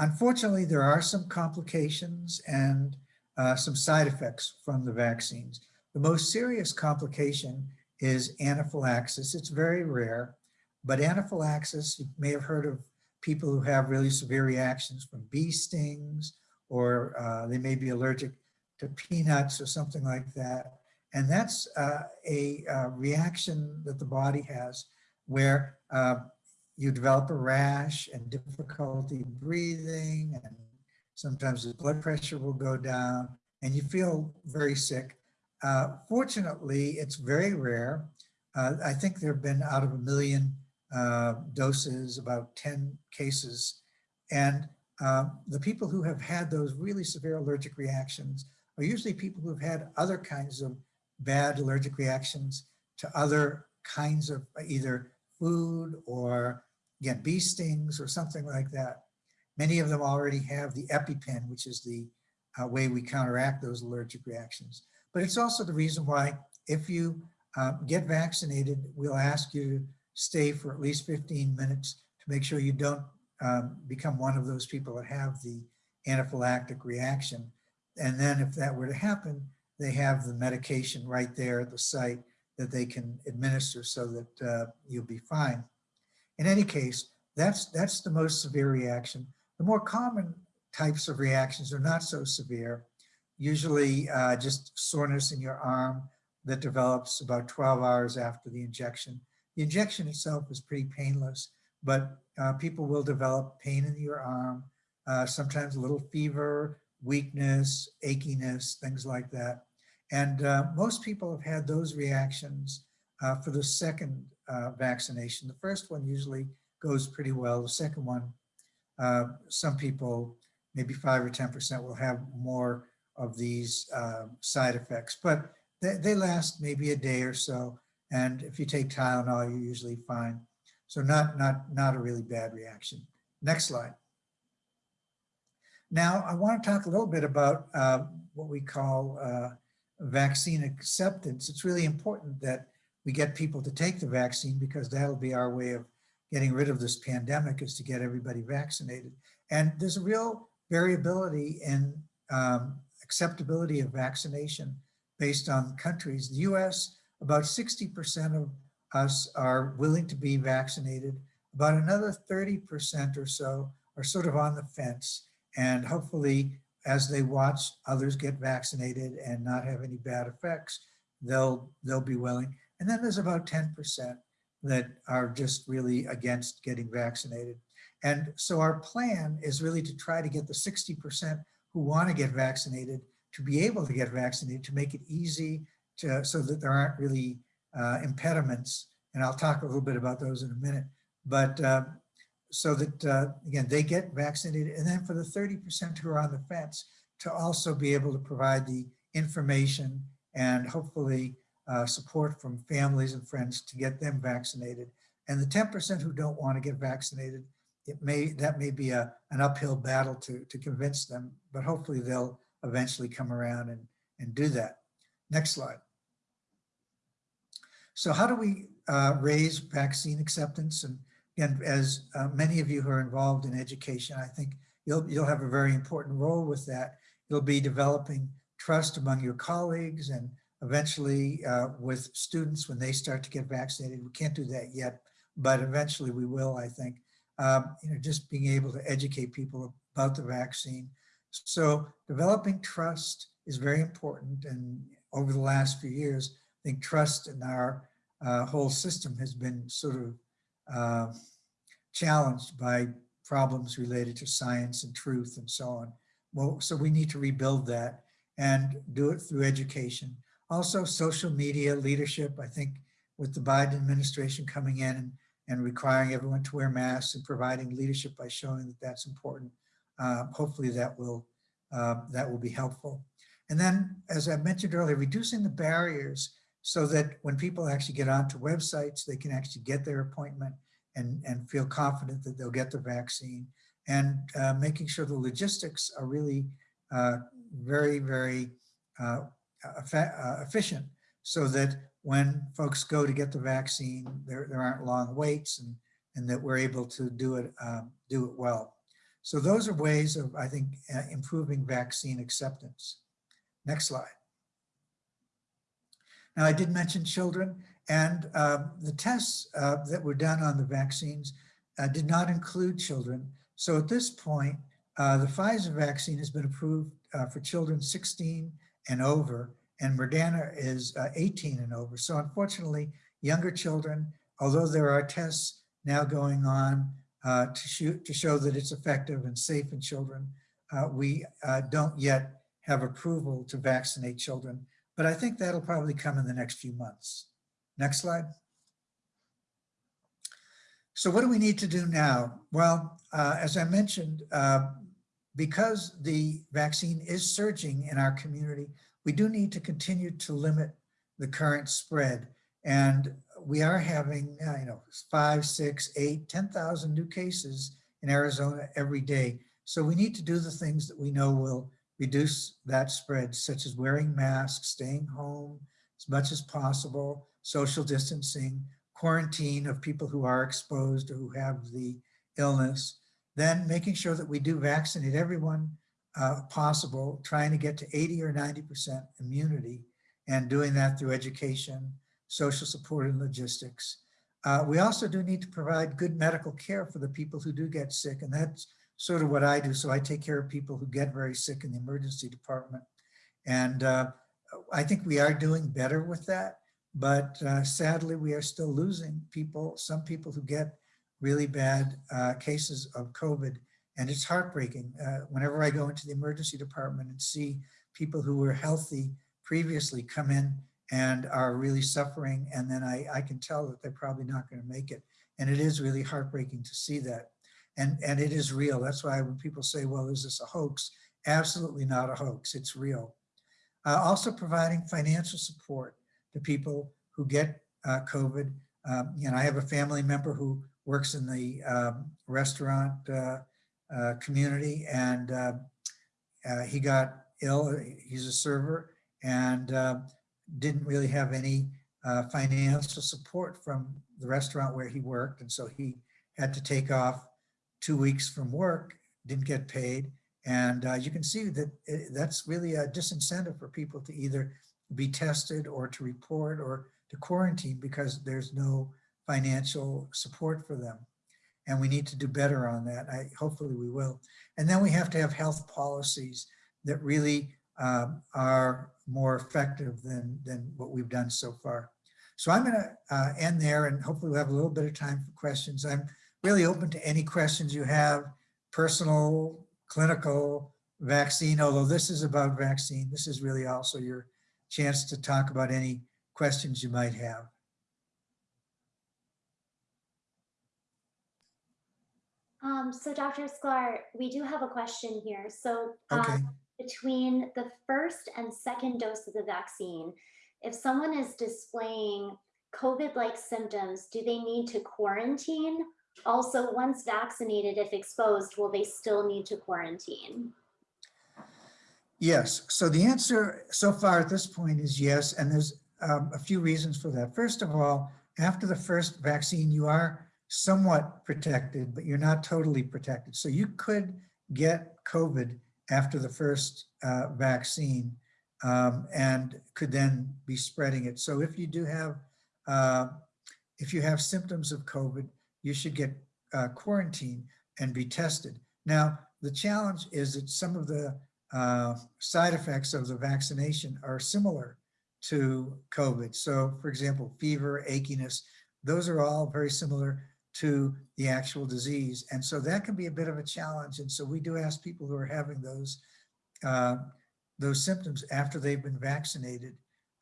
unfortunately, there are some complications and uh, some side effects from the vaccines. The most serious complication is anaphylaxis. It's very rare, but anaphylaxis, you may have heard of people who have really severe reactions from bee stings or uh, they may be allergic to peanuts or something like that. And that's uh, a uh, reaction that the body has where uh, you develop a rash and difficulty breathing and sometimes the blood pressure will go down and you feel very sick. Uh, fortunately, it's very rare. Uh, I think there have been out of a million doses, about 10 cases. And um, the people who have had those really severe allergic reactions are usually people who've had other kinds of bad allergic reactions to other kinds of either food or again, bee stings or something like that. Many of them already have the EpiPen, which is the uh, way we counteract those allergic reactions. But it's also the reason why if you uh, get vaccinated, we'll ask you to stay for at least 15 minutes to make sure you don't um, become one of those people that have the anaphylactic reaction. And then if that were to happen, they have the medication right there at the site that they can administer so that uh, you'll be fine. In any case, that's, that's the most severe reaction. The more common types of reactions are not so severe. Usually uh, just soreness in your arm that develops about 12 hours after the injection. The injection itself is pretty painless, but uh, people will develop pain in your arm, uh, sometimes a little fever, weakness, achiness, things like that. And uh, most people have had those reactions uh, for the second uh, vaccination. The first one usually goes pretty well. The second one, uh, some people, maybe five or 10% will have more of these uh, side effects, but they, they last maybe a day or so. And if you take Tylenol, you're usually fine. So not, not, not a really bad reaction. Next slide. Now, I want to talk a little bit about uh, what we call uh, vaccine acceptance. It's really important that we get people to take the vaccine because that'll be our way of getting rid of this pandemic is to get everybody vaccinated. And there's a real variability in um, acceptability of vaccination based on countries. The US, about 60% of us are willing to be vaccinated. About another 30% or so are sort of on the fence. And hopefully, as they watch others get vaccinated and not have any bad effects, they'll, they'll be willing. And then there's about 10% that are just really against getting vaccinated. And so our plan is really to try to get the 60% who want to get vaccinated to be able to get vaccinated, to make it easy to, so that there aren't really uh, impediments. And I'll talk a little bit about those in a minute. But uh, so that, uh, again, they get vaccinated. And then for the 30% who are on the fence, to also be able to provide the information and hopefully uh, support from families and friends to get them vaccinated. And the 10% who don't want to get vaccinated, it may that may be a, an uphill battle to, to convince them, but hopefully they'll eventually come around and, and do that. Next slide. So how do we uh, raise vaccine acceptance? And again, as uh, many of you who are involved in education, I think you'll, you'll have a very important role with that. You'll be developing trust among your colleagues and eventually uh, with students when they start to get vaccinated. We can't do that yet, but eventually we will, I think. Um, you know, just being able to educate people about the vaccine. So developing trust is very important. And over the last few years, I think trust in our uh, whole system has been sort of uh, challenged by problems related to science and truth and so on. Well, so we need to rebuild that and do it through education. Also social media leadership, I think with the Biden administration coming in and, and requiring everyone to wear masks and providing leadership by showing that that's important. Uh, hopefully that will, uh, that will be helpful. And then, as I mentioned earlier, reducing the barriers so that when people actually get onto websites, they can actually get their appointment and, and feel confident that they'll get the vaccine and uh, making sure the logistics are really uh, very, very uh, efficient so that when folks go to get the vaccine, there, there aren't long waits and, and that we're able to do it, um, do it well. So those are ways of, I think, uh, improving vaccine acceptance. Next slide. Now, I did mention children and uh, the tests uh, that were done on the vaccines uh, did not include children. So at this point, uh, the Pfizer vaccine has been approved uh, for children 16 and over, and Moderna is uh, 18 and over. So unfortunately, younger children, although there are tests now going on uh, to, shoot, to show that it's effective and safe in children, uh, we uh, don't yet have approval to vaccinate children. But I think that'll probably come in the next few months. Next slide. So what do we need to do now? Well, uh, as I mentioned, because the vaccine is surging in our community, we do need to continue to limit the current spread. And we are having, uh, you know, five, six, eight, 10,000 new cases in Arizona every day. So we need to do the things that we know will reduce that spread, such as wearing masks, staying home as much as possible, social distancing, quarantine of people who are exposed or who have the illness, then making sure that we do vaccinate everyone uh, possible, trying to get to 80 or 90% immunity and doing that through education, social support and logistics. Uh, we also do need to provide good medical care for the people who do get sick, and that's sort of what I do. So I take care of people who get very sick in the emergency department. And uh, I think we are doing better with that, but uh, sadly, we are still losing people, some people who get really bad uh, cases of COVID. And it's heartbreaking. Uh, whenever I go into the emergency department and see people who were healthy previously come in and are really suffering, and then I, I can tell that they're probably not going to make it. And it is really heartbreaking to see that. And, and it is real. That's why when people say, well, is this a hoax? Absolutely not a hoax. It's real. Uh, also providing financial support to people who get uh, COVID. Um, you know, I have a family member who works in the um, restaurant uh, uh, community and uh, uh, he got ill. He's a server and uh, didn't really have any financial support from the restaurant where he worked. And so he had to take off two weeks from work, didn't get paid. And uh, you can see that it, that's really a disincentive for people to either be tested or to report or to quarantine because there's no financial support for them. And we need to do better on that. I, hopefully we will. And then we have to have health policies that really um, are more effective than, than what we've done so far. So I'm gonna uh, end there and hopefully we'll have a little bit of time for questions. I'm really open to any questions you have, personal, clinical, vaccine, although this is about vaccine. This is really also your chance to talk about any questions you might have. Um, so Dr. Sklar, we do have a question here. So um, Okay, between the first and second dose of the vaccine, if someone is displaying COVID-like symptoms, do they need to quarantine? Also, once vaccinated, if exposed, will they still need to quarantine? yes. So the answer so far at this point is yes. And there's um, a few reasons for that. First of all, after the first vaccine, you are somewhat protected, but you're not totally protected. So you could get COVID after the first uh, vaccine um, and could then be spreading it. So if you do have, uh, if you have symptoms of COVID, you should get uh, quarantined and be tested. Now, the challenge is that some of the uh, side effects of the vaccination are similar to COVID. So for example, fever, achiness, those are all very similar to the actual disease. And so that can be a bit of a challenge. And so we do ask people who are having those, uh, those symptoms after they've been vaccinated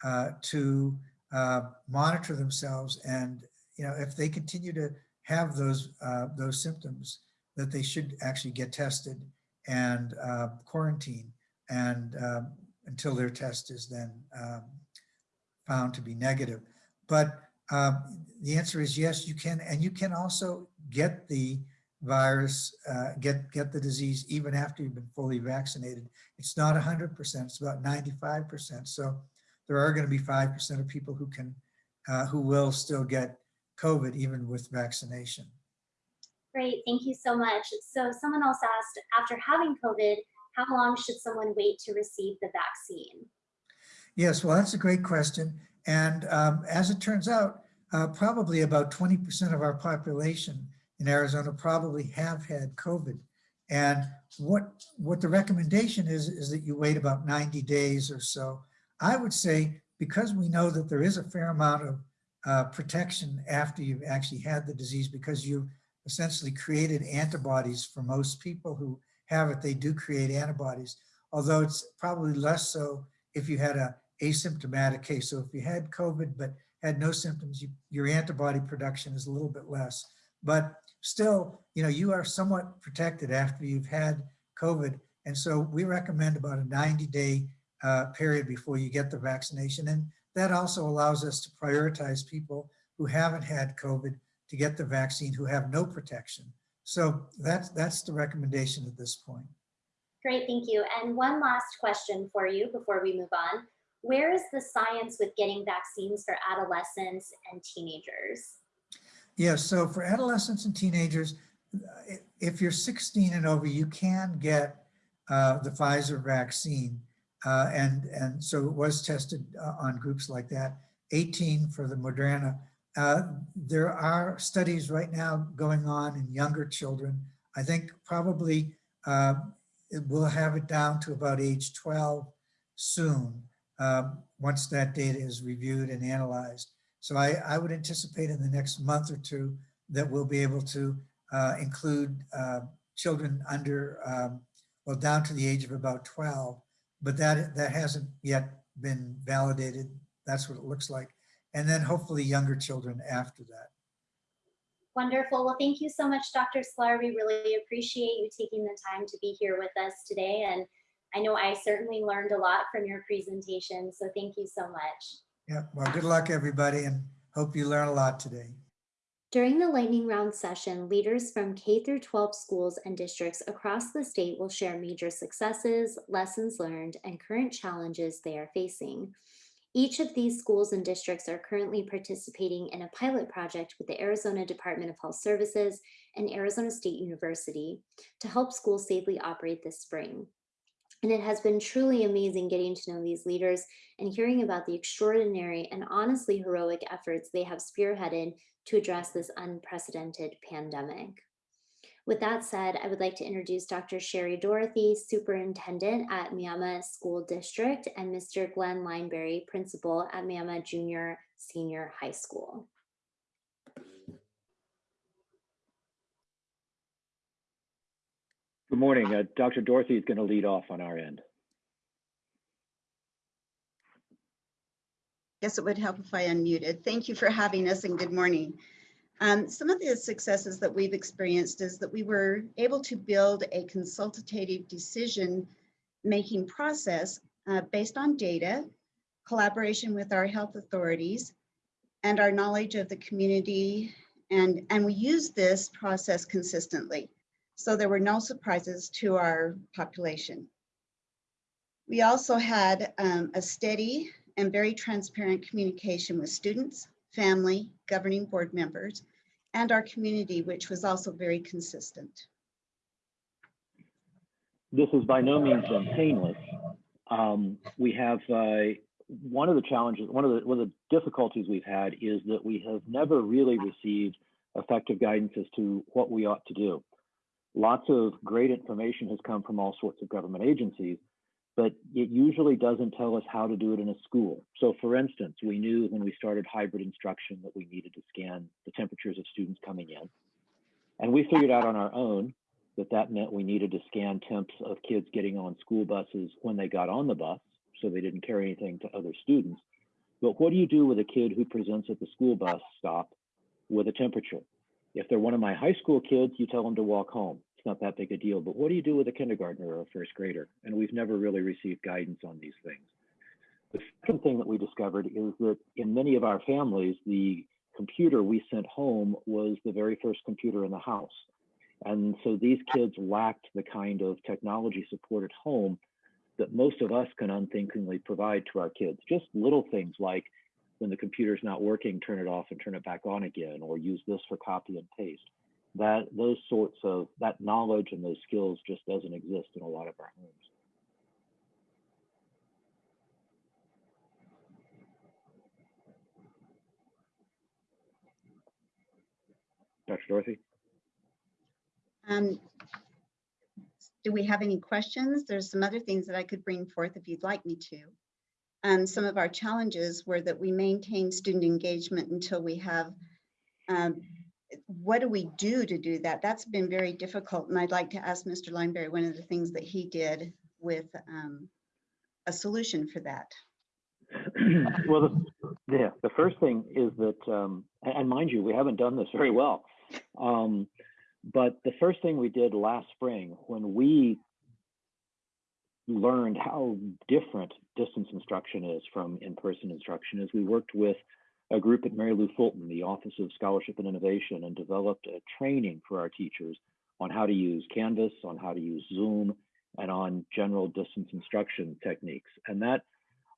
uh, to uh, monitor themselves. And, you know, if they continue to have those, uh, those symptoms, that they should actually get tested and uh, quarantine and um, until their test is then um, found to be negative. But um, the answer is yes, you can, and you can also get the virus, uh, get get the disease even after you've been fully vaccinated. It's not 100%, it's about 95%. So there are going to be 5% of people who can, uh, who will still get COVID even with vaccination. Great, thank you so much. So someone else asked, after having COVID, how long should someone wait to receive the vaccine? Yes, well, that's a great question. And um, as it turns out, uh, probably about 20% of our population in Arizona probably have had COVID. And what, what the recommendation is, is that you wait about 90 days or so. I would say, because we know that there is a fair amount of uh, protection after you've actually had the disease, because you've essentially created antibodies for most people who have it, they do create antibodies, although it's probably less so if you had a asymptomatic case. So if you had COVID but had no symptoms, you, your antibody production is a little bit less. But still, you know, you are somewhat protected after you've had COVID. And so we recommend about a 90 day uh, period before you get the vaccination. And that also allows us to prioritize people who haven't had COVID to get the vaccine who have no protection. So that's, that's the recommendation at this point. Great, thank you. And one last question for you before we move on. Where is the science with getting vaccines for adolescents and teenagers? Yes, so for adolescents and teenagers, if you're 16 and over, you can get uh, the Pfizer vaccine. Uh, and, and so it was tested uh, on groups like that. 18 for the Moderna. Uh, There are studies right now going on in younger children. I think probably uh, it will have it down to about age 12 soon, um, once that data is reviewed and analyzed. So I, I would anticipate in the next month or two that we'll be able to uh, include uh, children under, um, well, down to the age of about 12, but that, that hasn't yet been validated. That's what it looks like. And then hopefully younger children after that. Wonderful. Well, thank you so much, Dr. Sklar. We really appreciate you taking the time to be here with us today. And I know I certainly learned a lot from your presentation, so thank you so much. Yeah, well, good luck, everybody, and hope you learn a lot today. During the lightning round session, leaders from K through 12 schools and districts across the state will share major successes, lessons learned, and current challenges they are facing. Each of these schools and districts are currently participating in a pilot project with the Arizona Department of Health Services and Arizona State University to help schools safely operate this spring. And it has been truly amazing getting to know these leaders and hearing about the extraordinary and honestly heroic efforts they have spearheaded to address this unprecedented pandemic. With that said, I would like to introduce Dr. Sherry Dorathy, Superintendent at Miami School District, and Mr. Glenn Lineberry, Principal at Miami Junior Senior High School. Good morning. Uh, Dr. Dorathy is going to lead off on our end. Guess it would help if I unmuted. Thank you for having us and good morning. Um, some of the successes that we've experienced is that we were able to build a consultative decision making process uh, based on data, collaboration with our health authorities, and our knowledge of the community. And, and we use this process consistently. So there were no surprises to our population. We also had um, a steady and very transparent communication with students, family, governing board members, and our community, which was also very consistent. This has by no means been painless. Um, we have uh, one of the challenges, one of the one of the difficulties we've had is that we have never really received effective guidance as to what we ought to do. Lots of great information has come from all sorts of government agencies, but it usually doesn't tell us how to do it in a school. So for instance, we knew when we started hybrid instruction that we needed to scan the temperatures of students coming in. And we figured out on our own that that meant we needed to scan temps of kids getting on school buses when they got on the bus, so they didn't carry anything to other students. But what do you do with a kid who presents at the school bus stop with a temperature? If they're one of my high school kids, you tell them to walk home it's not that big a deal. But what do you do with a kindergartner or a first grader? And we've never really received guidance on these things. The second thing that we discovered is that in many of our families, the computer we sent home was the very first computer in the house. And so these kids lacked the kind of technology support at home that most of us can unthinkingly provide to our kids. Just little things like when the computer's not working, turn it off and turn it back on again, or use this for copy and paste that those sorts of that knowledge and those skills just doesn't exist in a lot of our homes. Dr. Dorathy? Um, do we have any questions? There's some other things that I could bring forth if you'd like me to. Um, some of our challenges were that we maintain student engagement until we have um, what do we do to do that? That's been very difficult. And I'd like to ask Mr. Lineberry one of the things that he did with um, a solution for that. well, the, yeah, the first thing is that, um, and mind you, we haven't done this very well. Um, but the first thing we did last spring when we learned how different distance instruction is from in-person instruction is we worked with a group at Mary Lou Fulton, the Office of Scholarship and Innovation, and developed a training for our teachers on how to use Canvas, on how to use Zoom, and on general distance instruction techniques. And that,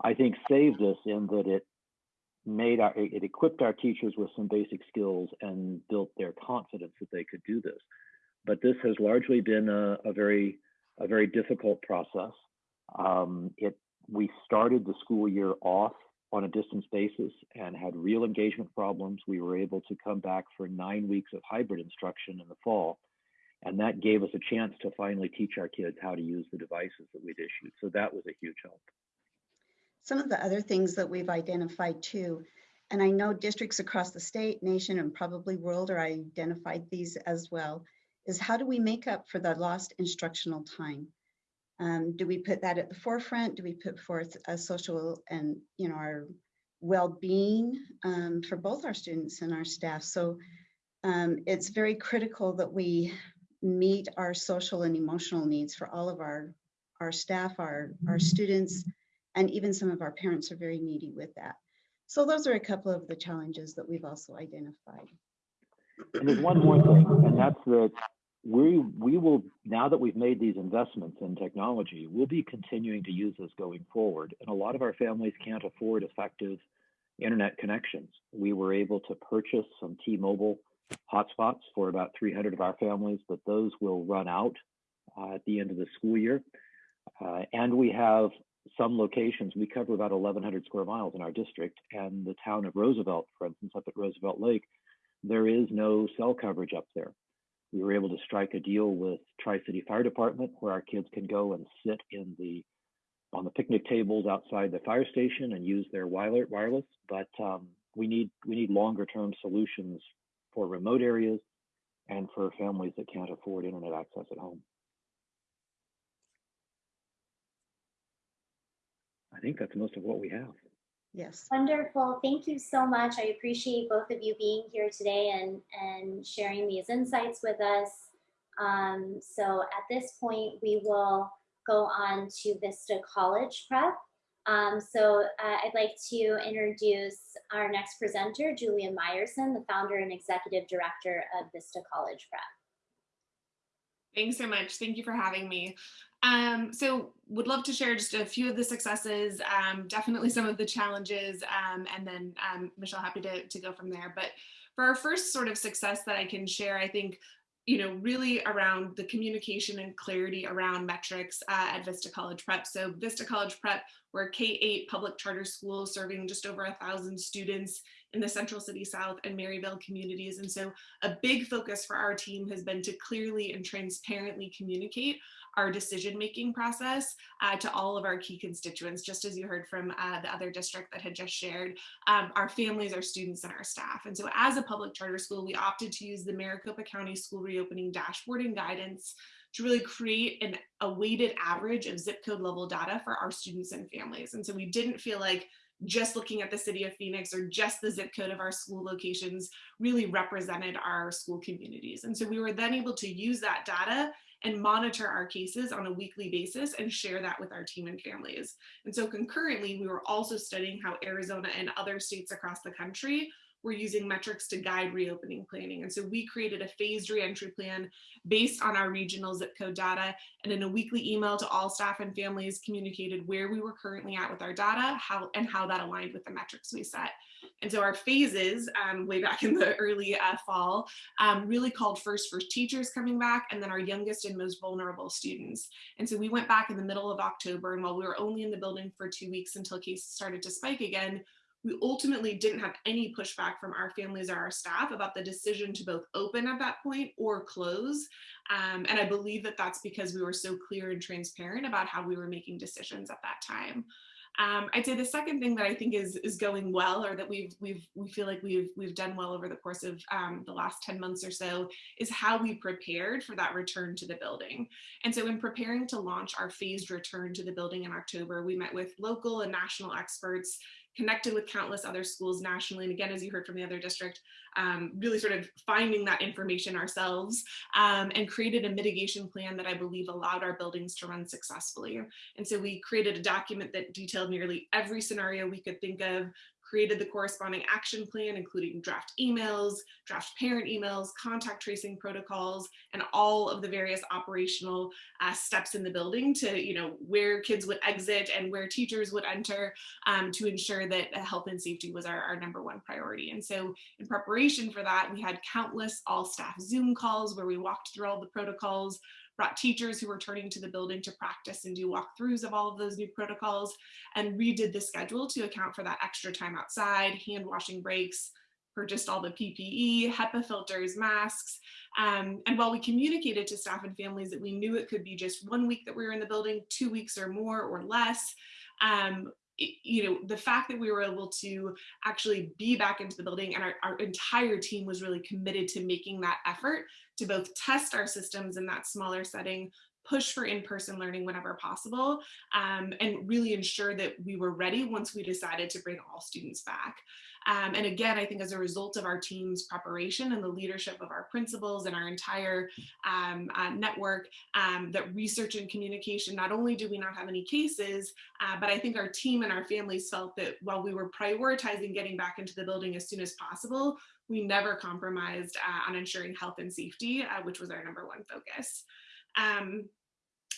I think, saved us in that it made our, it equipped our teachers with some basic skills and built their confidence that they could do this. But this has largely been a, a very, a very difficult process. Um, it, we started the school year off on a distance basis and had real engagement problems, we were able to come back for nine weeks of hybrid instruction in the fall. And that gave us a chance to finally teach our kids how to use the devices that we'd issued. So that was a huge help. Some of the other things that we've identified too, and I know districts across the state, nation, and probably world are identified these as well, is how do we make up for the lost instructional time? Um, do we put that at the forefront? Do we put forth a social and, you know, our well-being um, for both our students and our staff? So um, it's very critical that we meet our social and emotional needs for all of our, our staff, our, our students, and even some of our parents are very needy with that. So those are a couple of the challenges that we've also identified. And there's one more thing, and that's that we we will now that we've made these investments in technology, we'll be continuing to use this going forward. And a lot of our families can't afford effective internet connections. We were able to purchase some T-Mobile hotspots for about 300 of our families, but those will run out uh, at the end of the school year. Uh, and we have some locations, we cover about 1,100 square miles in our district, and the town of Roosevelt, for instance, up at Roosevelt Lake, there is no cell coverage up there. We were able to strike a deal with Tri-City Fire Department where our kids can go and sit in the on the picnic tables outside the fire station and use their wireless. But um, we need we need longer term solutions for remote areas and for families that can't afford internet access at home. I think that's most of what we have. Yes. Wonderful. Thank you so much. I appreciate both of you being here today and, and sharing these insights with us. Um, so at this point, we will go on to Vista College Prep. Um, so uh, I'd like to introduce our next presenter, Julia Meyerson, the founder and executive director of Vista College Prep. Thanks so much. Thank you for having me. Um, so would love to share just a few of the successes, um, definitely some of the challenges, um, and then um, Michelle, happy to, to go from there. But for our first sort of success that I can share, I think you know, really around the communication and clarity around metrics uh, at Vista College Prep. So Vista College Prep, we're K-8 public charter school serving just over a thousand students in the Central City South and Maryvale communities. And so a big focus for our team has been to clearly and transparently communicate our decision-making process uh, to all of our key constituents, just as you heard from uh, the other district that had just shared, um, our families, our students, and our staff. And so as a public charter school, we opted to use the Maricopa County School Reopening Dashboard and Guidance to really create an, a weighted average of zip code level data for our students and families. And so we didn't feel like just looking at the city of Phoenix or just the zip code of our school locations really represented our school communities. And so we were then able to use that data and monitor our cases on a weekly basis and share that with our team and families. And so concurrently, we were also studying how Arizona and other states across the country were using metrics to guide reopening planning. And so we created a phased reentry plan based on our regional zip code data and in a weekly email to all staff and families communicated where we were currently at with our data how and how that aligned with the metrics we set. And so our phases um, way back in the early uh, fall um, really called first for teachers coming back and then our youngest and most vulnerable students. And so we went back in the middle of October and while we were only in the building for two weeks until cases started to spike again, we ultimately didn't have any pushback from our families or our staff about the decision to both open at that point or close. Um, and I believe that that's because we were so clear and transparent about how we were making decisions at that time. Um, I'd say the second thing that I think is is going well, or that we've we've we feel like we've we've done well over the course of um, the last ten months or so, is how we prepared for that return to the building. And so, in preparing to launch our phased return to the building in October, we met with local and national experts connected with countless other schools nationally. And again, as you heard from the other district, um, really sort of finding that information ourselves um, and created a mitigation plan that I believe allowed our buildings to run successfully. And so we created a document that detailed nearly every scenario we could think of, created the corresponding action plan, including draft emails, draft parent emails, contact tracing protocols, and all of the various operational uh, steps in the building to, you know, where kids would exit and where teachers would enter um, to ensure that health and safety was our, our number one priority. And so in preparation for that, we had countless all staff Zoom calls where we walked through all the protocols, brought teachers who were turning to the building to practice and do walkthroughs of all of those new protocols, and redid the schedule to account for that extra time outside, hand washing breaks, purchased all the PPE, HEPA filters, masks. Um, and while we communicated to staff and families that we knew it could be just one week that we were in the building, two weeks or more or less, um, it- you know, the fact that we were able to actually be back into the building and our, our entire team was really committed to making that effort to both test our systems in that smaller setting, push for in-person learning whenever possible, um, and really ensure that we were ready once we decided to bring all students back. Um, and again, I think as a result of our team's preparation and the leadership of our principals and our entire um, uh, network, um, that research and communication, not only do we not have any cases, uh, but I think our team and our families felt that while we were prioritizing getting back into the building as soon as possible, we never compromised uh, on ensuring health and safety, uh, which was our number one focus. Um,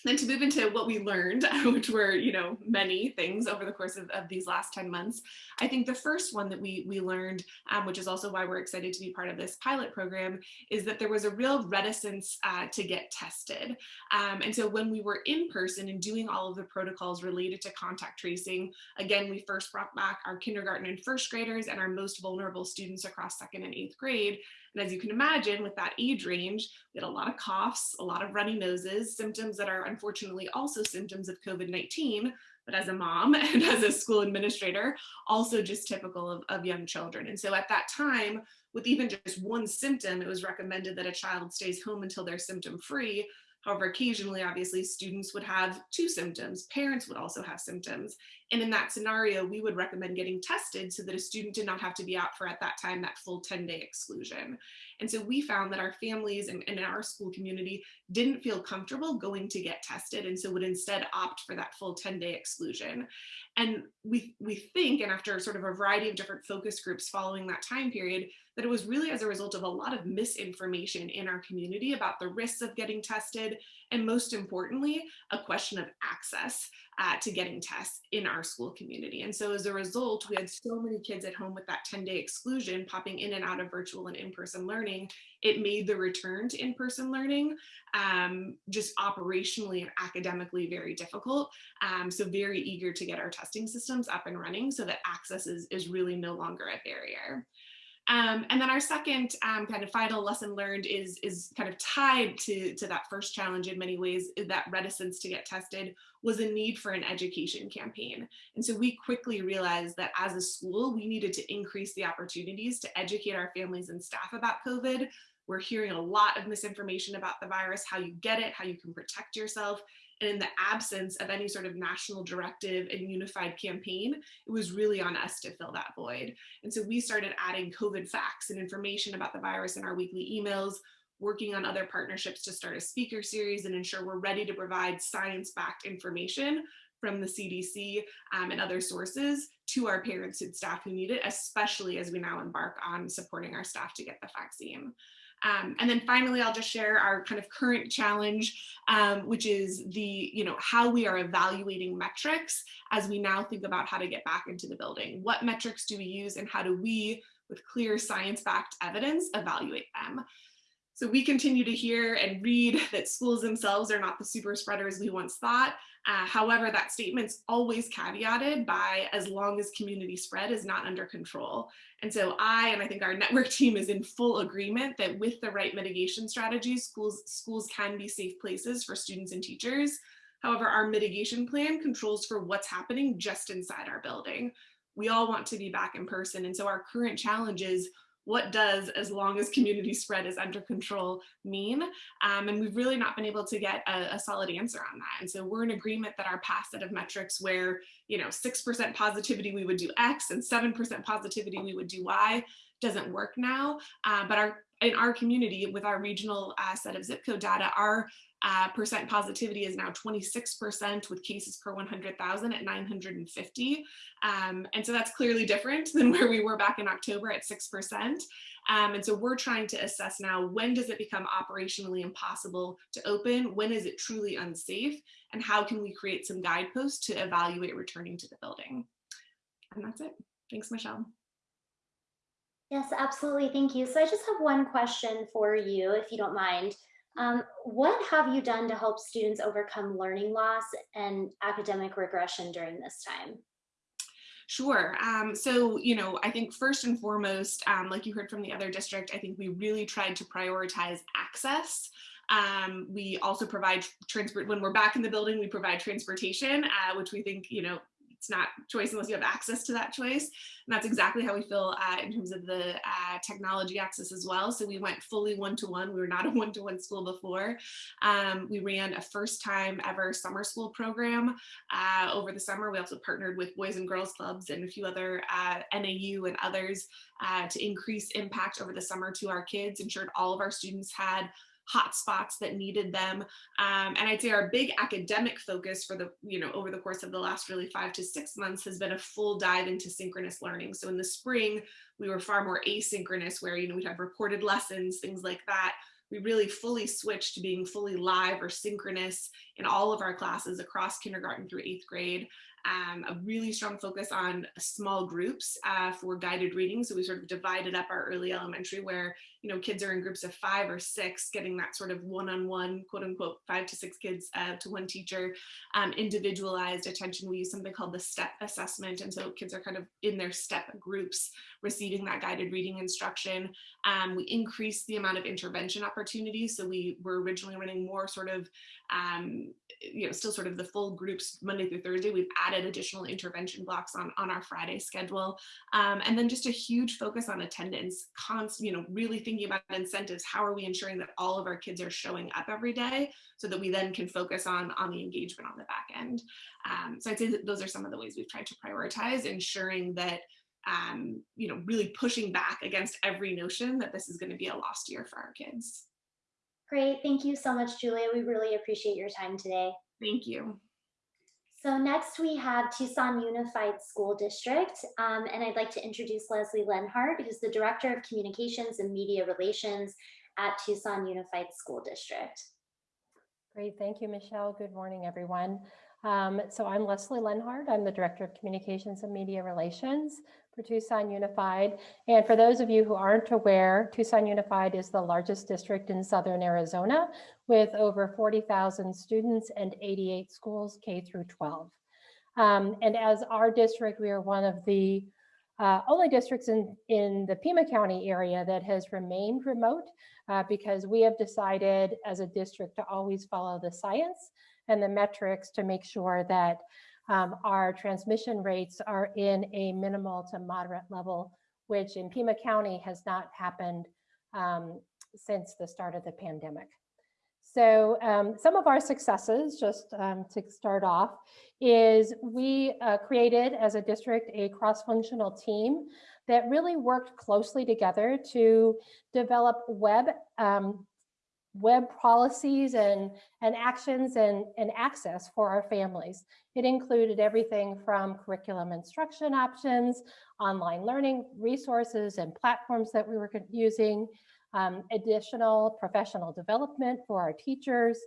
then to move into what we learned, which were, you know, many things over the course of, of these last 10 months, I think the first one that we, we learned, um, which is also why we're excited to be part of this pilot program, is that there was a real reticence uh, to get tested. Um, and so when we were in person and doing all of the protocols related to contact tracing, again, we first brought back our kindergarten and first graders and our most vulnerable students across second and eighth grade. And as you can imagine, with that age range, we had a lot of coughs, a lot of runny noses, symptoms that are unfortunately also symptoms of COVID-19, but as a mom and as a school administrator, also just typical of, of young children. And so at that time, with even just one symptom, it was recommended that a child stays home until they're symptom free. However, occasionally, obviously, students would have two symptoms. Parents would also have symptoms. And in that scenario, we would recommend getting tested so that a student did not have to be out for, at that time, that full 10-day exclusion. And so we found that our families and, and in our school community didn't feel comfortable going to get tested and so would instead opt for that full 10-day exclusion. And we, we think, and after sort of a variety of different focus groups following that time period, that it was really as a result of a lot of misinformation in our community about the risks of getting tested, and most importantly, a question of access uh, to getting tests in our school community. And so as a result, we had so many kids at home with that 10-day exclusion popping in and out of virtual and in-person learning, it made the return to in-person learning um, just operationally and academically very difficult. Um, so very eager to get our testing systems up and running so that access is, is really no longer a barrier. Um, and then our second um, kind of final lesson learned is, is kind of tied to, to that first challenge in many ways, that reticence to get tested was a need for an education campaign. And so we quickly realized that as a school, we needed to increase the opportunities to educate our families and staff about COVID. We're hearing a lot of misinformation about the virus, how you get it, how you can protect yourself. And in the absence of any sort of national directive and unified campaign, it was really on us to fill that void. And so we started adding COVID facts and information about the virus in our weekly emails, working on other partnerships to start a speaker series and ensure we're ready to provide science-backed information from the CDC um, and other sources to our parents and staff who need it, especially as we now embark on supporting our staff to get the vaccine. Um, and then finally, I'll just share our kind of current challenge, um, which is the, you know, how we are evaluating metrics as we now think about how to get back into the building. What metrics do we use and how do we, with clear science-backed evidence, evaluate them? So we continue to hear and read that schools themselves are not the super spreaders we once thought. Uh, however, that statement's always caveated by as long as community spread is not under control. And so I, and I think our network team is in full agreement that with the right mitigation strategies, schools, schools can be safe places for students and teachers. However, our mitigation plan controls for what's happening just inside our building. We all want to be back in person. And so our current challenge is what does as long as community spread is under control mean? Um, and we've really not been able to get a, a, solid answer on that. And so we're in agreement that our past set of metrics where, you know, 6% positivity, we would do X and 7% positivity, we would do Y doesn't work now. Uh, but our in our community with our regional uh, set of zip code data, our uh, percent positivity is now 26% with cases per 100,000 at 950. Um, and so that's clearly different than where we were back in October at 6%. Um, and so we're trying to assess now, when does it become operationally impossible to open? When is it truly unsafe? And how can we create some guideposts to evaluate returning to the building? And that's it. Thanks, Michelle. Yes, absolutely. Thank you. So I just have one question for you, if you don't mind. Um, what have you done to help students overcome learning loss and academic regression during this time? Sure. Um, so, you know, I think first and foremost, um, like you heard from the other district, I think we really tried to prioritize access. Um, we also provide transport when we're back in the building, we provide transportation, uh, which we think, you know, it's not choice unless you have access to that choice. And that's exactly how we feel uh, in terms of the uh, technology access as well. So we went fully one-to-one. -one. We were not a one-to-one -one school before. Um, we ran a first time ever summer school program uh, over the summer. We also partnered with Boys and Girls Clubs and a few other uh, NAU and others uh, to increase impact over the summer to our kids, ensured all of our students had hotspots that needed them. Um, and I'd say our big academic focus for the, you know, over the course of the last really five to six months has been a full dive into synchronous learning. So in the spring, we were far more asynchronous where, you know, we'd have recorded lessons, things like that. We really fully switched to being fully live or synchronous in all of our classes across kindergarten through eighth grade um, a really strong focus on small groups uh, for guided reading. So we sort of divided up our early elementary where, you know, kids are in groups of five or six, getting that sort of one-on-one, quote unquote, five to six kids uh, to one teacher, um, individualized attention. We use something called the STEP assessment. And so kids are kind of in their STEP groups receiving that guided reading instruction. Um, we increased the amount of intervention opportunities. So we were originally running more sort of, um, you know, still sort of the full groups Monday through Thursday. We've added additional intervention blocks on, on our Friday schedule. Um, and then just a huge focus on attendance, constant, you know, really thinking about incentives. How are we ensuring that all of our kids are showing up every day so that we then can focus on, on the engagement on the back end. Um, so I'd say that those are some of the ways we've tried to prioritize ensuring that um, you know, really pushing back against every notion that this is going to be a lost year for our kids. Great. Thank you so much, Julia. We really appreciate your time today. Thank you. So next we have Tucson Unified School District, um, and I'd like to introduce Leslie Lenhart, who's the Director of Communications and Media Relations at Tucson Unified School District. Great, thank you, Michelle. Good morning, everyone. Um, so I'm Leslie Lenhart. I'm the Director of Communications and Media Relations for Tucson Unified. And for those of you who aren't aware, Tucson Unified is the largest district in Southern Arizona with over 40,000 students and 88 schools K through 12. Um, and as our district, we are one of the uh, only districts in, in the Pima County area that has remained remote uh, because we have decided as a district to always follow the science and the metrics to make sure that um, our transmission rates are in a minimal to moderate level, which in Pima County has not happened um, since the start of the pandemic. So um, some of our successes, just um, to start off, is we uh, created as a district a cross-functional team that really worked closely together to develop web um, web policies and, and actions and, and access for our families. It included everything from curriculum instruction options, online learning resources and platforms that we were using, um, additional professional development for our teachers,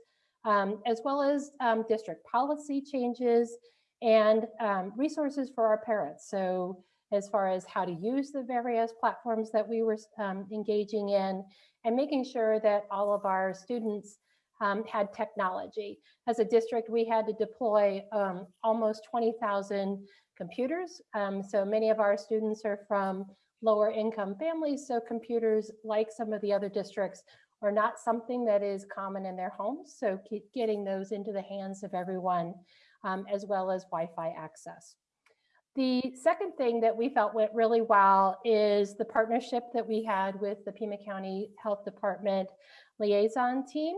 um, as well as um, district policy changes and um, resources for our parents. So as far as how to use the various platforms that we were um, engaging in and making sure that all of our students um, had technology. As a district, we had to deploy um, almost 20,000 computers. Um, so many of our students are from lower income families, so computers, like some of the other districts, are not something that is common in their homes. So keep getting those into the hands of everyone, um, as well as Wi-Fi access. The second thing that we felt went really well is the partnership that we had with the Pima County Health Department liaison team.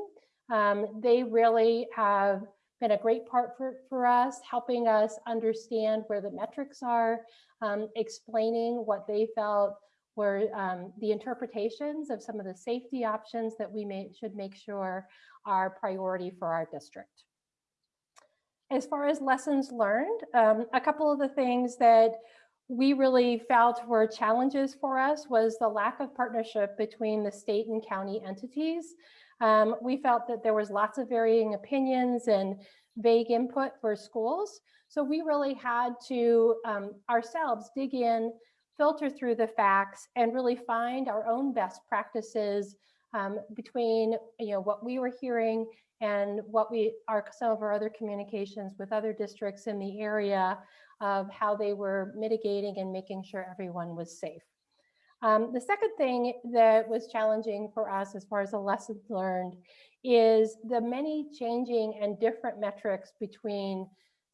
Um, they really have been a great part for, for us, helping us understand where the metrics are, um, explaining what they felt were um, the interpretations of some of the safety options that we may, should make sure are priority for our district. As far as lessons learned, um, a couple of the things that we really felt were challenges for us was the lack of partnership between the state and county entities. Um, we felt that there was lots of varying opinions and vague input for schools. So we really had to um, ourselves dig in, filter through the facts, and really find our own best practices um, between you know what we were hearing and what we are some of our other communications with other districts in the area of how they were mitigating and making sure everyone was safe. Um, the second thing that was challenging for us as far as the lessons learned is the many changing and different metrics between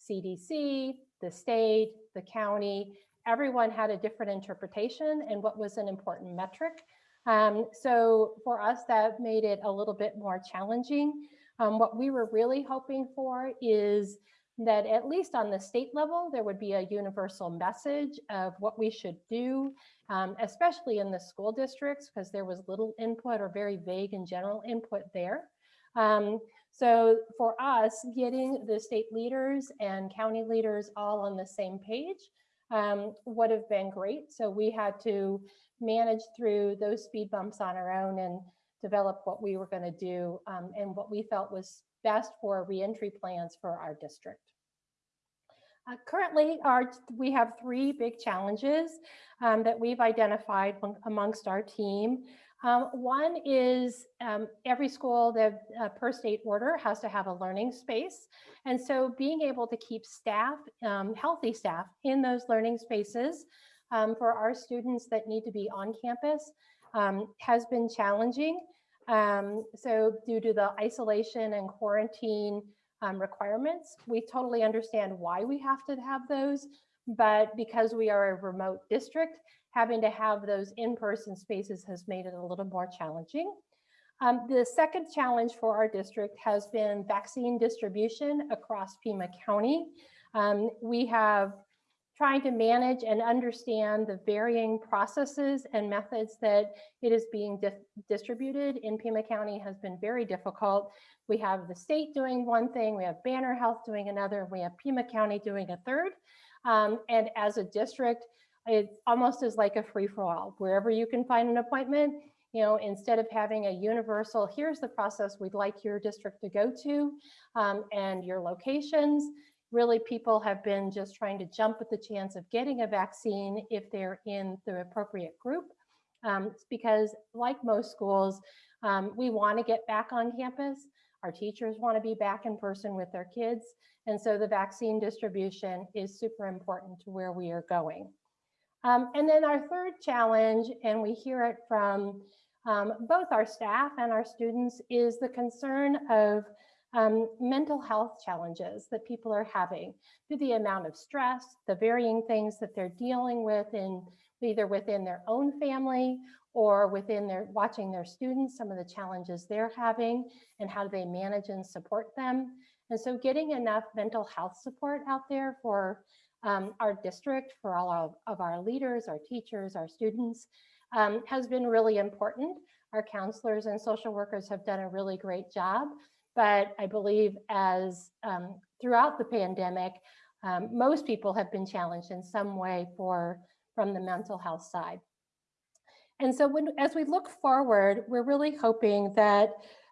CDC, the state, the county. Everyone had a different interpretation and what was an important metric. Um, so for us, that made it a little bit more challenging. Um, what we were really hoping for is that at least on the state level, there would be a universal message of what we should do, um, especially in the school districts, because there was little input or very vague and general input there. Um, so for us, getting the state leaders and county leaders all on the same page um, would have been great. So we had to manage through those speed bumps on our own and develop what we were going to do um, and what we felt was best for reentry plans for our district. Uh, currently, our, we have three big challenges um, that we've identified amongst our team. Um, one is um, every school that uh, per state order has to have a learning space. And so being able to keep staff, um, healthy staff in those learning spaces um, for our students that need to be on campus um, has been challenging. Um, so due to the isolation and quarantine requirements, we totally understand why we have to have those. But because we are a remote district, having to have those in-person spaces has made it a little more challenging. Um, the second challenge for our district has been vaccine distribution across Pima County. Um, we have trying to manage and understand the varying processes and methods that it is being di distributed in Pima County has been very difficult. We have the state doing one thing, we have Banner Health doing another, we have Pima County doing a third. Um, and as a district, it almost is like a free for all. Wherever you can find an appointment, you know, instead of having a universal, here's the process we'd like your district to go to um, and your locations, really people have been just trying to jump at the chance of getting a vaccine if they're in the appropriate group. Um, because like most schools, um, we want to get back on campus. Our teachers want to be back in person with their kids. And so the vaccine distribution is super important to where we are going. Um, and then our third challenge, and we hear it from um, both our staff and our students, is the concern of um, mental health challenges that people are having through the amount of stress, the varying things that they're dealing with in either within their own family or within their watching their students, some of the challenges they're having and how do they manage and support them. And so getting enough mental health support out there for um, our district, for all of, of, our leaders, our teachers, our students, um, has been really important. Our counselors and social workers have done a really great job. But I believe as um, throughout the pandemic, um, most people have been challenged in some way for from the mental health side. And so when, as we look forward, we're really hoping that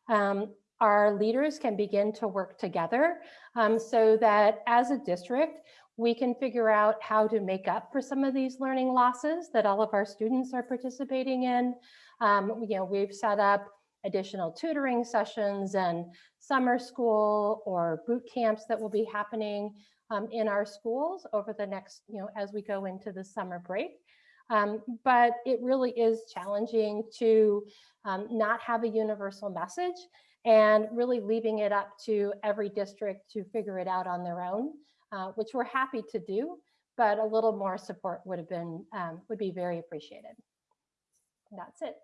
um, our leaders can begin to work together um, so that as a district, we can figure out how to make up for some of these learning losses that all of our students are participating in. Um, you know, we've set up additional tutoring sessions and summer school or boot camps that will be happening um, in our schools over the next, you know, as we go into the summer break. Um, but it really is challenging to um, not have a universal message and really leaving it up to every district to figure it out on their own uh, which we're happy to do, but a little more support would have been, um, would be very appreciated. that's it.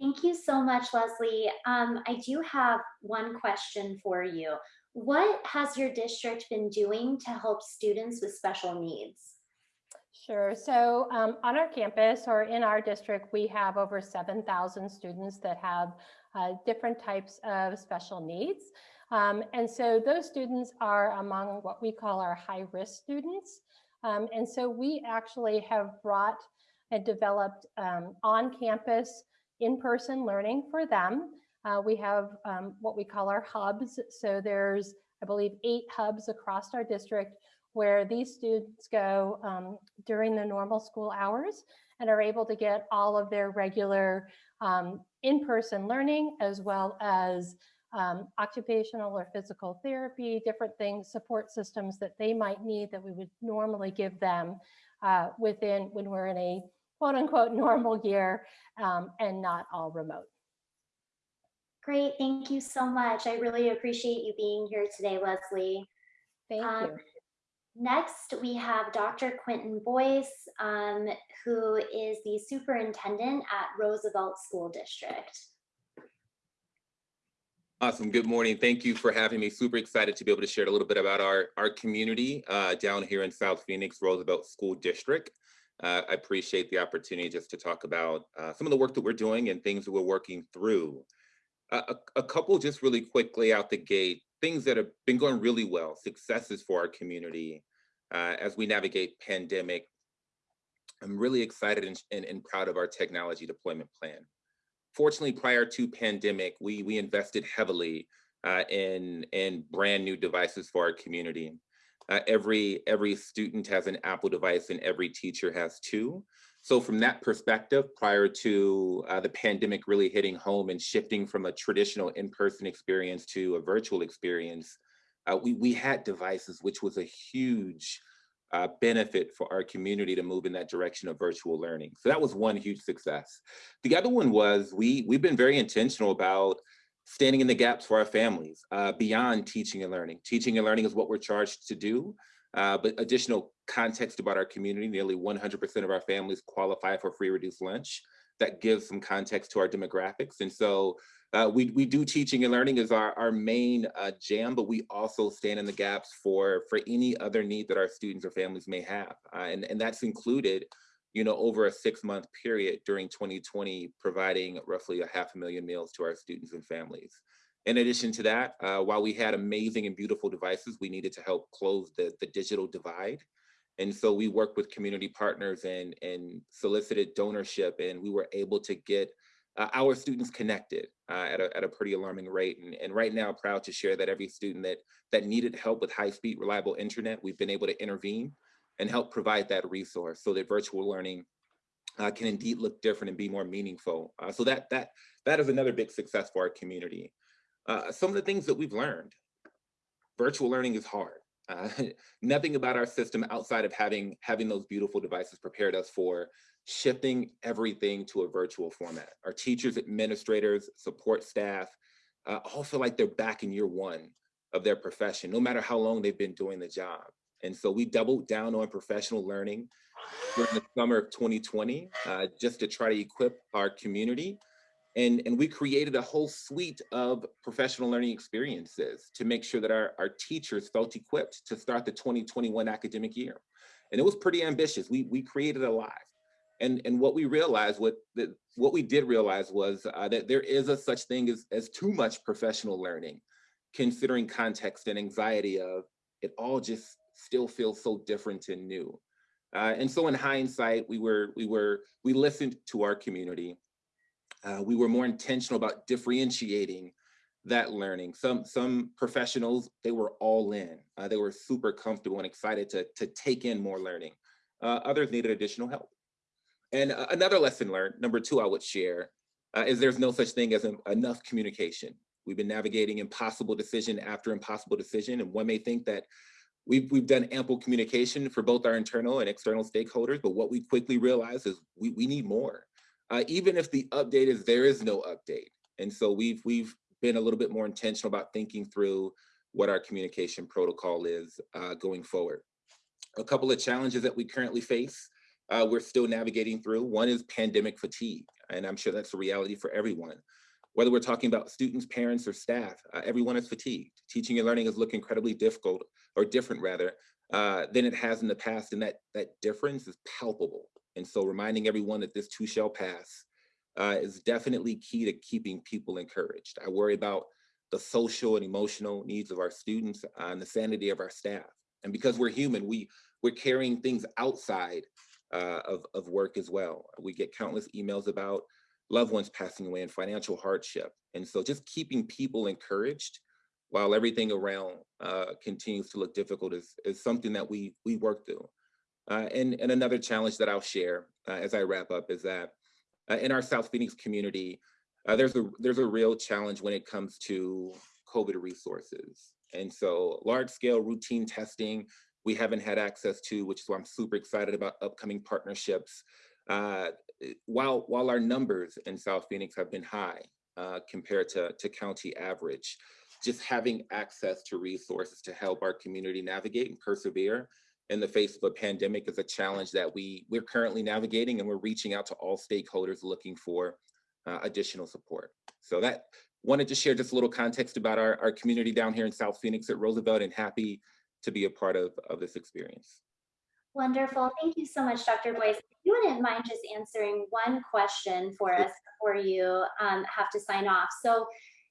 Thank you so much, Leslie. Um, I do have one question for you. What has your district been doing to help students with special needs? Sure. So um, on our campus or in our district, we have over 7,000 students that have uh, different types of special needs. Um, and so those students are among what we call our high risk students. Um, and so we actually have brought and developed um, on campus in-person learning for them. Uh, we have um, what we call our hubs. So there's, I believe, eight hubs across our district where these students go um, during the normal school hours and are able to get all of their regular um, in-person learning as well as um, occupational or physical therapy, different things, support systems that they might need that we would normally give them uh, within when we're in a quote unquote normal year um, and not all remote. Great, thank you so much. I really appreciate you being here today, Leslie. Thank Um, you. Next, we have Dr. Quentin Boyce, um, who is the superintendent at Roosevelt School District. Awesome. Good morning. Thank you for having me. Super excited to be able to share a little bit about our, our community uh, down here in South Phoenix, Roosevelt School District. Uh, I appreciate the opportunity just to talk about uh, some of the work that we're doing and things that we're working through. Uh, a, a couple just really quickly out the gate, things that have been going really well, successes for our community uh, as we navigate pandemic. I'm really excited and, and, and proud of our technology deployment plan fortunately, prior to pandemic, we we invested heavily uh, in in brand new devices for our community. Uh, every every student has an Apple device, and every teacher has two. So from that perspective, prior to uh, the pandemic really hitting home and shifting from a traditional in-person experience to a virtual experience, uh, we we had devices, which was a huge uh, benefit for our community to move in that direction of virtual learning. So that was one huge success. The other one was we, we've been very intentional about standing in the gaps for our families uh, beyond teaching and learning. Teaching and learning is what we're charged to do, uh, but additional context about our community, nearly 100% of our families qualify for free reduced lunch. That gives some context to our demographics. And so uh, we, we do teaching and learning as our, our main uh, jam, but we also stand in the gaps for, for any other need that our students or families may have. Uh, and, and that's included, you know, over a six month period during 2020, providing roughly a half a million meals to our students and families. In addition to that, uh, while we had amazing and beautiful devices, we needed to help close the, the digital divide. And so we worked with community partners and, and solicited donorship, and we were able to get uh, our students connected uh, at, a, at a pretty alarming rate. And, and right now, proud to share that every student that, that needed help with high speed, reliable internet, we've been able to intervene and help provide that resource so that virtual learning uh, can indeed look different and be more meaningful. Uh, so that, that, that is another big success for our community. Uh, some of the things that we've learned, virtual learning is hard. Uh, nothing about our system outside of having having those beautiful devices prepared us for shifting everything to a virtual format. Our teachers, administrators, support staff, uh, all feel like they're back in year one of their profession, no matter how long they've been doing the job. And so we doubled down on professional learning during the summer of 2020, uh, just to try to equip our community. And, and we created a whole suite of professional learning experiences to make sure that our, our teachers felt equipped to start the 2021 academic year. And it was pretty ambitious. We, we created a lot and and what we realized what the, what we did realize was uh, that there is a such thing as as too much professional learning considering context and anxiety of it all just still feels so different and new. Uh, and so in hindsight we were we were we listened to our community. Uh, we were more intentional about differentiating that learning. Some some professionals they were all in. Uh, they were super comfortable and excited to to take in more learning. Uh, others needed additional help. And another lesson learned, number two, I would share, uh, is there's no such thing as enough communication. We've been navigating impossible decision after impossible decision, and one may think that we've, we've done ample communication for both our internal and external stakeholders, but what we quickly realize is we, we need more. Uh, even if the update is there is no update. And so we've, we've been a little bit more intentional about thinking through what our communication protocol is uh, going forward. A couple of challenges that we currently face uh, we're still navigating through. One is pandemic fatigue, and I'm sure that's a reality for everyone. Whether we're talking about students, parents, or staff, uh, everyone is fatigued. Teaching and learning has looked incredibly difficult, or different rather, uh, than it has in the past, and that, that difference is palpable. And so reminding everyone that this too shall pass uh, is definitely key to keeping people encouraged. I worry about the social and emotional needs of our students uh, and the sanity of our staff. And because we're human, we, we're carrying things outside uh, of, of work as well. We get countless emails about loved ones passing away and financial hardship. And so just keeping people encouraged while everything around uh, continues to look difficult is, is something that we, we work through. Uh, and, and another challenge that I'll share uh, as I wrap up is that uh, in our South Phoenix community, uh, there's a there's a real challenge when it comes to COVID resources. And so large scale routine testing, we haven't had access to, which is why I'm super excited about upcoming partnerships. Uh, while, while our numbers in South Phoenix have been high uh, compared to, to county average, just having access to resources to help our community navigate and persevere in the face of a pandemic is a challenge that we, we're currently navigating and we're reaching out to all stakeholders looking for uh, additional support. So that wanted to share just a little context about our, our community down here in South Phoenix at Roosevelt and happy to be a part of, of this experience. Wonderful. Thank you so much, Dr. Boyce. If you wouldn't mind just answering one question for us before you um, have to sign off. So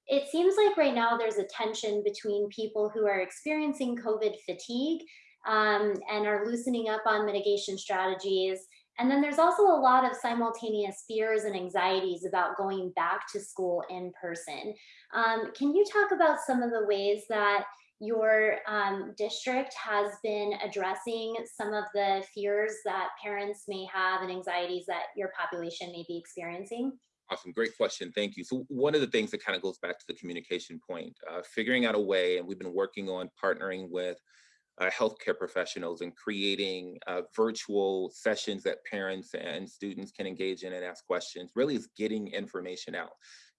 it seems like right now there's a tension between people who are experiencing COVID fatigue um, and are loosening up on mitigation strategies. And then there's also a lot of simultaneous fears and anxieties about going back to school in person. Um, can you talk about some of the ways that your um, district has been addressing some of the fears that parents may have and anxieties that your population may be experiencing? Awesome, great question, thank you. So one of the things that kind of goes back to the communication point, uh, figuring out a way, and we've been working on partnering with uh, healthcare professionals and creating uh, virtual sessions that parents and students can engage in and ask questions, really is getting information out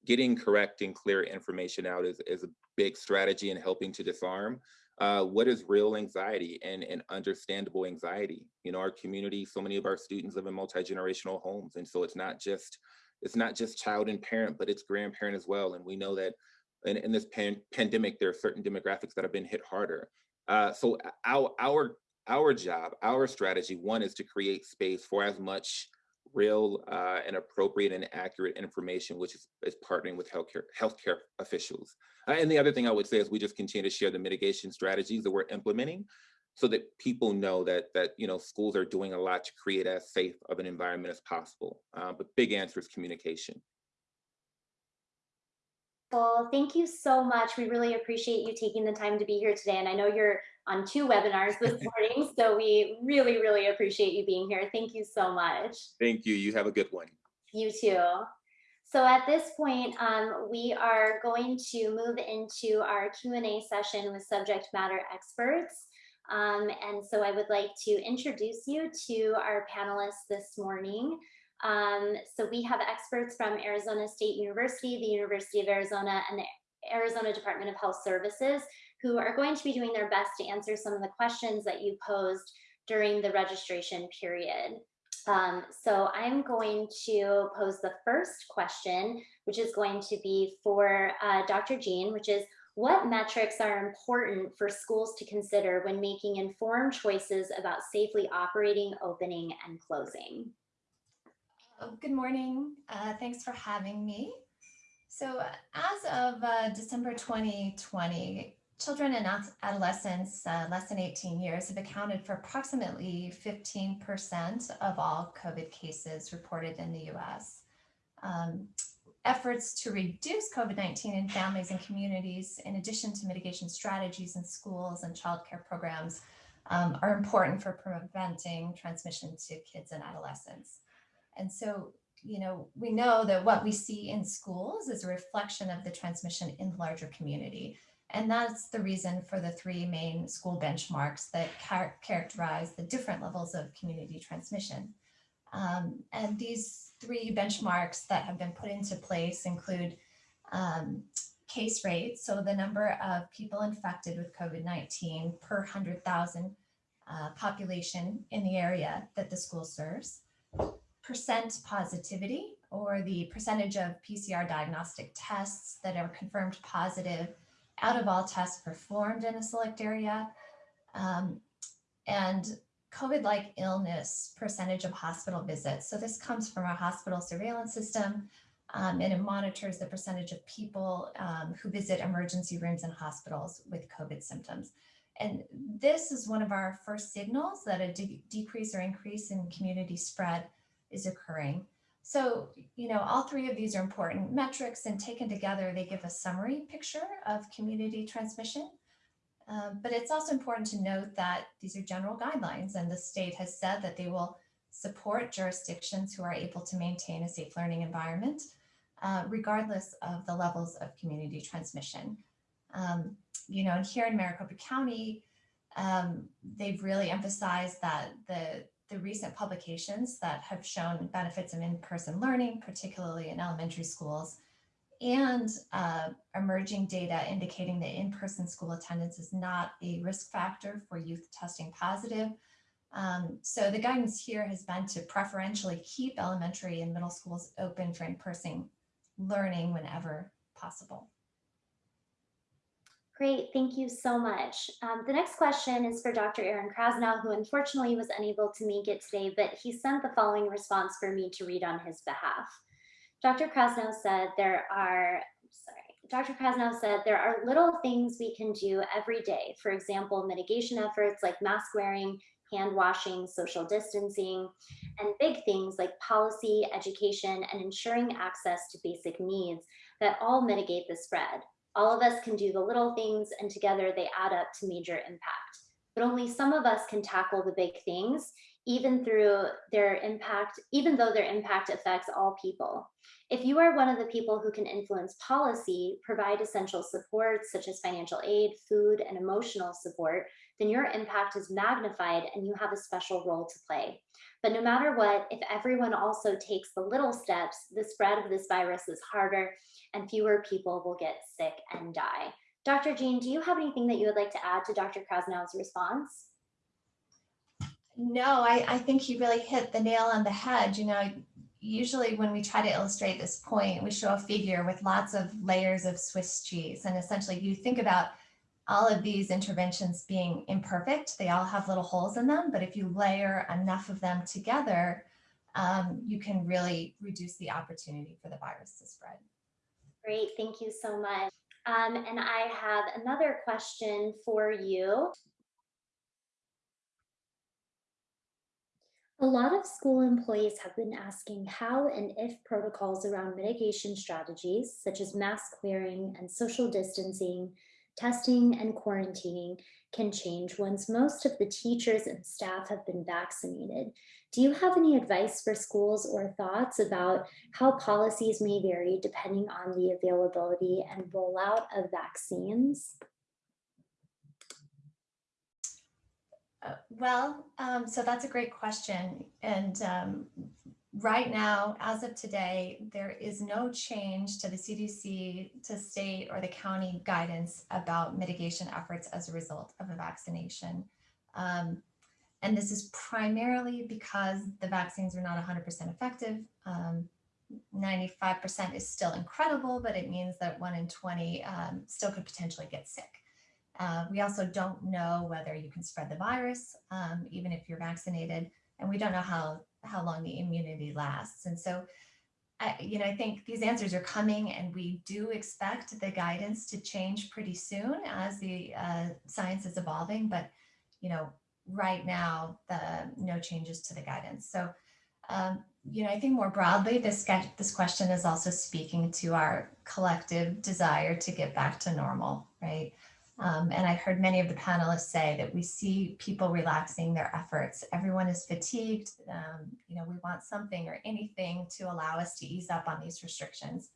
getting correct and clear information out is, is a big strategy in helping to disarm uh, what is real anxiety and, and understandable anxiety. You know, our community, so many of our students live in multi-generational homes. And so it's not just, it's not just child and parent, but it's grandparent as well. And we know that in, in this pan pandemic, there are certain demographics that have been hit harder. Uh, so our, our, our job, our strategy, one is to create space for as much real uh, and appropriate and accurate information, which is, is partnering with healthcare healthcare officials. Uh, and the other thing I would say is we just continue to share the mitigation strategies that we're implementing so that people know that that you know schools are doing a lot to create as safe of an environment as possible. Uh, but big answer is communication. Well, thank you so much. We really appreciate you taking the time to be here today. And I know you're on two webinars this morning, so we really, really appreciate you being here. Thank you so much. Thank you. You have a good one. You too. So at this point, um, we are going to move into our Q&A session with subject matter experts. Um, and so I would like to introduce you to our panelists this morning. Um, so we have experts from Arizona State University, the University of Arizona, and the Arizona Department of Health Services, who are going to be doing their best to answer some of the questions that you posed during the registration period. Um, so I'm going to pose the first question, which is going to be for uh, Dr. Jean, which is what metrics are important for schools to consider when making informed choices about safely operating, opening, and closing? Oh, good morning. Uh, thanks for having me. So as of uh, December 2020, children and adolescents uh, less than 18 years have accounted for approximately 15% of all COVID cases reported in the US. Um, efforts to reduce COVID-19 in families and communities, in addition to mitigation strategies in schools and childcare programs, um, are important for preventing transmission to kids and adolescents. And so, you know, we know that what we see in schools is a reflection of the transmission in the larger community. And that's the reason for the three main school benchmarks that char characterize the different levels of community transmission. Um, and these three benchmarks that have been put into place include um, case rates, so the number of people infected with COVID-19 per 100,000 uh, population in the area that the school serves, percent positivity or the percentage of PCR diagnostic tests that are confirmed positive out of all tests performed in a select area. Um, and COVID-like illness percentage of hospital visits. So this comes from our hospital surveillance system um, and it monitors the percentage of people um, who visit emergency rooms and hospitals with COVID symptoms. And this is one of our first signals that a de decrease or increase in community spread is occurring. So, you know, all three of these are important metrics and taken together, they give a summary picture of community transmission. Um, but it's also important to note that these are general guidelines and the state has said that they will support jurisdictions who are able to maintain a safe learning environment, uh, regardless of the levels of community transmission. Um, you know, and here in Maricopa County, um, they've really emphasized that the, the recent publications that have shown benefits of in-person learning, particularly in elementary schools, and uh, emerging data indicating that in-person school attendance is not a risk factor for youth testing positive. Um, so the guidance here has been to preferentially keep elementary and middle schools open for in-person learning whenever possible. Great, thank you so much. Um, the next question is for Dr. Aaron Krasnow, who unfortunately was unable to make it today, but he sent the following response for me to read on his behalf. Dr. Krasnow said there are, sorry, Dr. Krasnow said there are little things we can do every day. For example, mitigation efforts like mask wearing, hand washing, social distancing, and big things like policy, education, and ensuring access to basic needs that all mitigate the spread. All of us can do the little things and together they add up to major impact. But only some of us can tackle the big things, even through their impact, even though their impact affects all people. If you are one of the people who can influence policy, provide essential support such as financial aid, food, and emotional support, then your impact is magnified and you have a special role to play. But no matter what, if everyone also takes the little steps, the spread of this virus is harder and fewer people will get sick and die. Dr. Jean, do you have anything that you would like to add to Dr. Krasnow's response? No, I, I think you really hit the nail on the head. You know, usually when we try to illustrate this point, we show a figure with lots of layers of Swiss cheese. And essentially you think about all of these interventions being imperfect. They all have little holes in them, but if you layer enough of them together, um, you can really reduce the opportunity for the virus to spread. Great, thank you so much. Um, and I have another question for you. A lot of school employees have been asking how and if protocols around mitigation strategies, such as mask wearing and social distancing, testing and quarantining can change once most of the teachers and staff have been vaccinated. Do you have any advice for schools or thoughts about how policies may vary depending on the availability and rollout of vaccines? Uh, well, um, so that's a great question. And um, right now, as of today, there is no change to the CDC, to state or the county guidance about mitigation efforts as a result of a vaccination. Um, and this is primarily because the vaccines are not 100% effective. 95% um, is still incredible, but it means that one in 20 um, still could potentially get sick. Uh, we also don't know whether you can spread the virus, um, even if you're vaccinated, and we don't know how how long the immunity lasts. And so, I, you know, I think these answers are coming and we do expect the guidance to change pretty soon as the uh, science is evolving. But, you know, right now, the no changes to the guidance. So, um, you know, I think more broadly, this, this question is also speaking to our collective desire to get back to normal, right? Um, and I heard many of the panelists say that we see people relaxing their efforts. Everyone is fatigued. Um, you know, we want something or anything to allow us to ease up on these restrictions.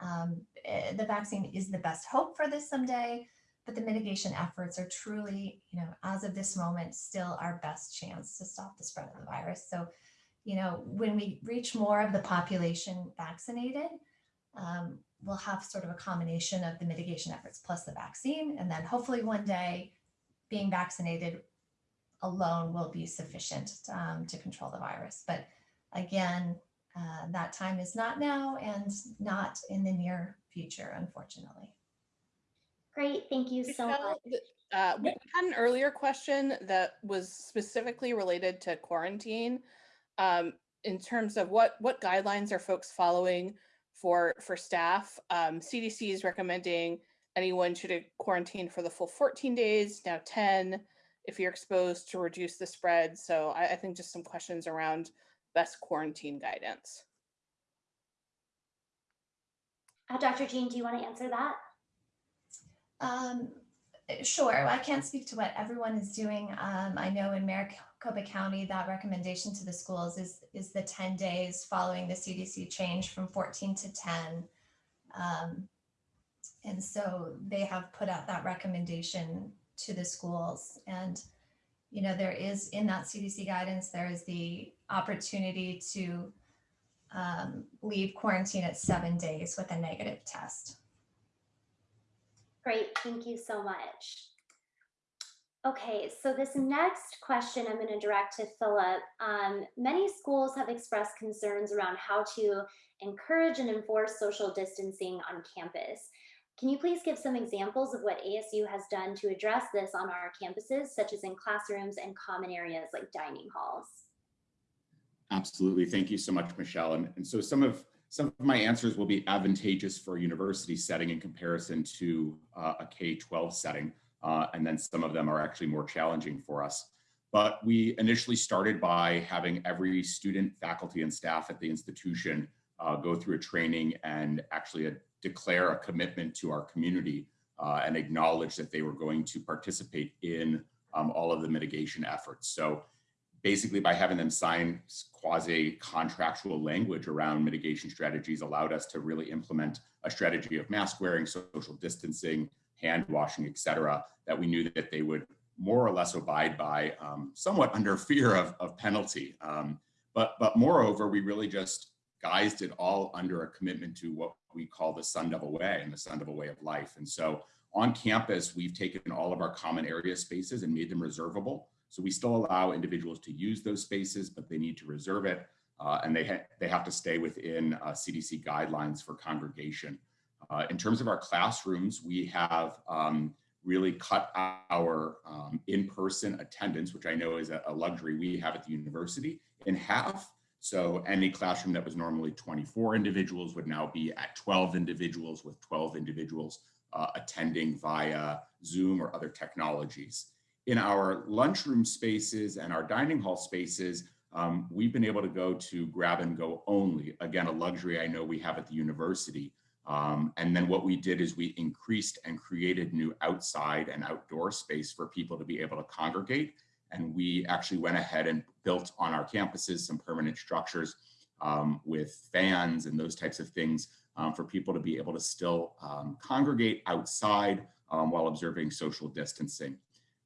Um, eh, the vaccine is the best hope for this someday, but the mitigation efforts are truly, you know, as of this moment, still our best chance to stop the spread of the virus. So, you know, when we reach more of the population vaccinated, um, we'll have sort of a combination of the mitigation efforts plus the vaccine. And then hopefully one day being vaccinated alone will be sufficient um, to control the virus. But again, uh, that time is not now and not in the near future, unfortunately. Great, thank you so Michelle, much. Uh, we had an earlier question that was specifically related to quarantine. Um, in terms of what what guidelines are folks following for for staff. Um, CDC is recommending anyone should quarantine for the full 14 days, now 10 if you're exposed to reduce the spread. So I, I think just some questions around best quarantine guidance. Uh, Dr. Jean, do you want to answer that? Um, Sure, I can't speak to what everyone is doing. Um, I know in Maricopa County, that recommendation to the schools is, is the 10 days following the CDC change from 14 to 10. Um, and so they have put out that recommendation to the schools. And, you know, there is in that CDC guidance, there is the opportunity to um, leave quarantine at seven days with a negative test. Great, thank you so much. Okay, so this next question I'm going to direct to Philip. Um, many schools have expressed concerns around how to encourage and enforce social distancing on campus. Can you please give some examples of what ASU has done to address this on our campuses, such as in classrooms and common areas like dining halls? Absolutely. Thank you so much, Michelle. And, and so some of some of my answers will be advantageous for a university setting in comparison to uh, a K-12 setting. Uh, and then some of them are actually more challenging for us. But we initially started by having every student, faculty, and staff at the institution uh, go through a training and actually a, declare a commitment to our community uh, and acknowledge that they were going to participate in um, all of the mitigation efforts. So basically by having them sign quasi contractual language around mitigation strategies allowed us to really implement a strategy of mask wearing, social distancing, hand washing, et cetera, that we knew that they would more or less abide by um, somewhat under fear of, of penalty. Um, but, but moreover, we really just guised it all under a commitment to what we call the Sun Devil Way and the Sun Devil Way of life. And so on campus, we've taken all of our common area spaces and made them reservable. So we still allow individuals to use those spaces, but they need to reserve it. Uh, and they, ha they have to stay within uh, CDC guidelines for congregation. Uh, in terms of our classrooms, we have um, really cut our um, in-person attendance, which I know is a, luxury we have at the university, in half. So any classroom that was normally 24 individuals would now be at 12 individuals with 12 individuals uh, attending via Zoom or other technologies in our lunchroom spaces and our dining hall spaces, um, we've been able to go to grab and go only. Again, a luxury I know we have at the university. Um, and then what we did is we increased and created new outside and outdoor space for people to be able to congregate. And we actually went ahead and built on our campuses some permanent structures um, with fans and those types of things um, for people to be able to still um, congregate outside um, while observing social distancing.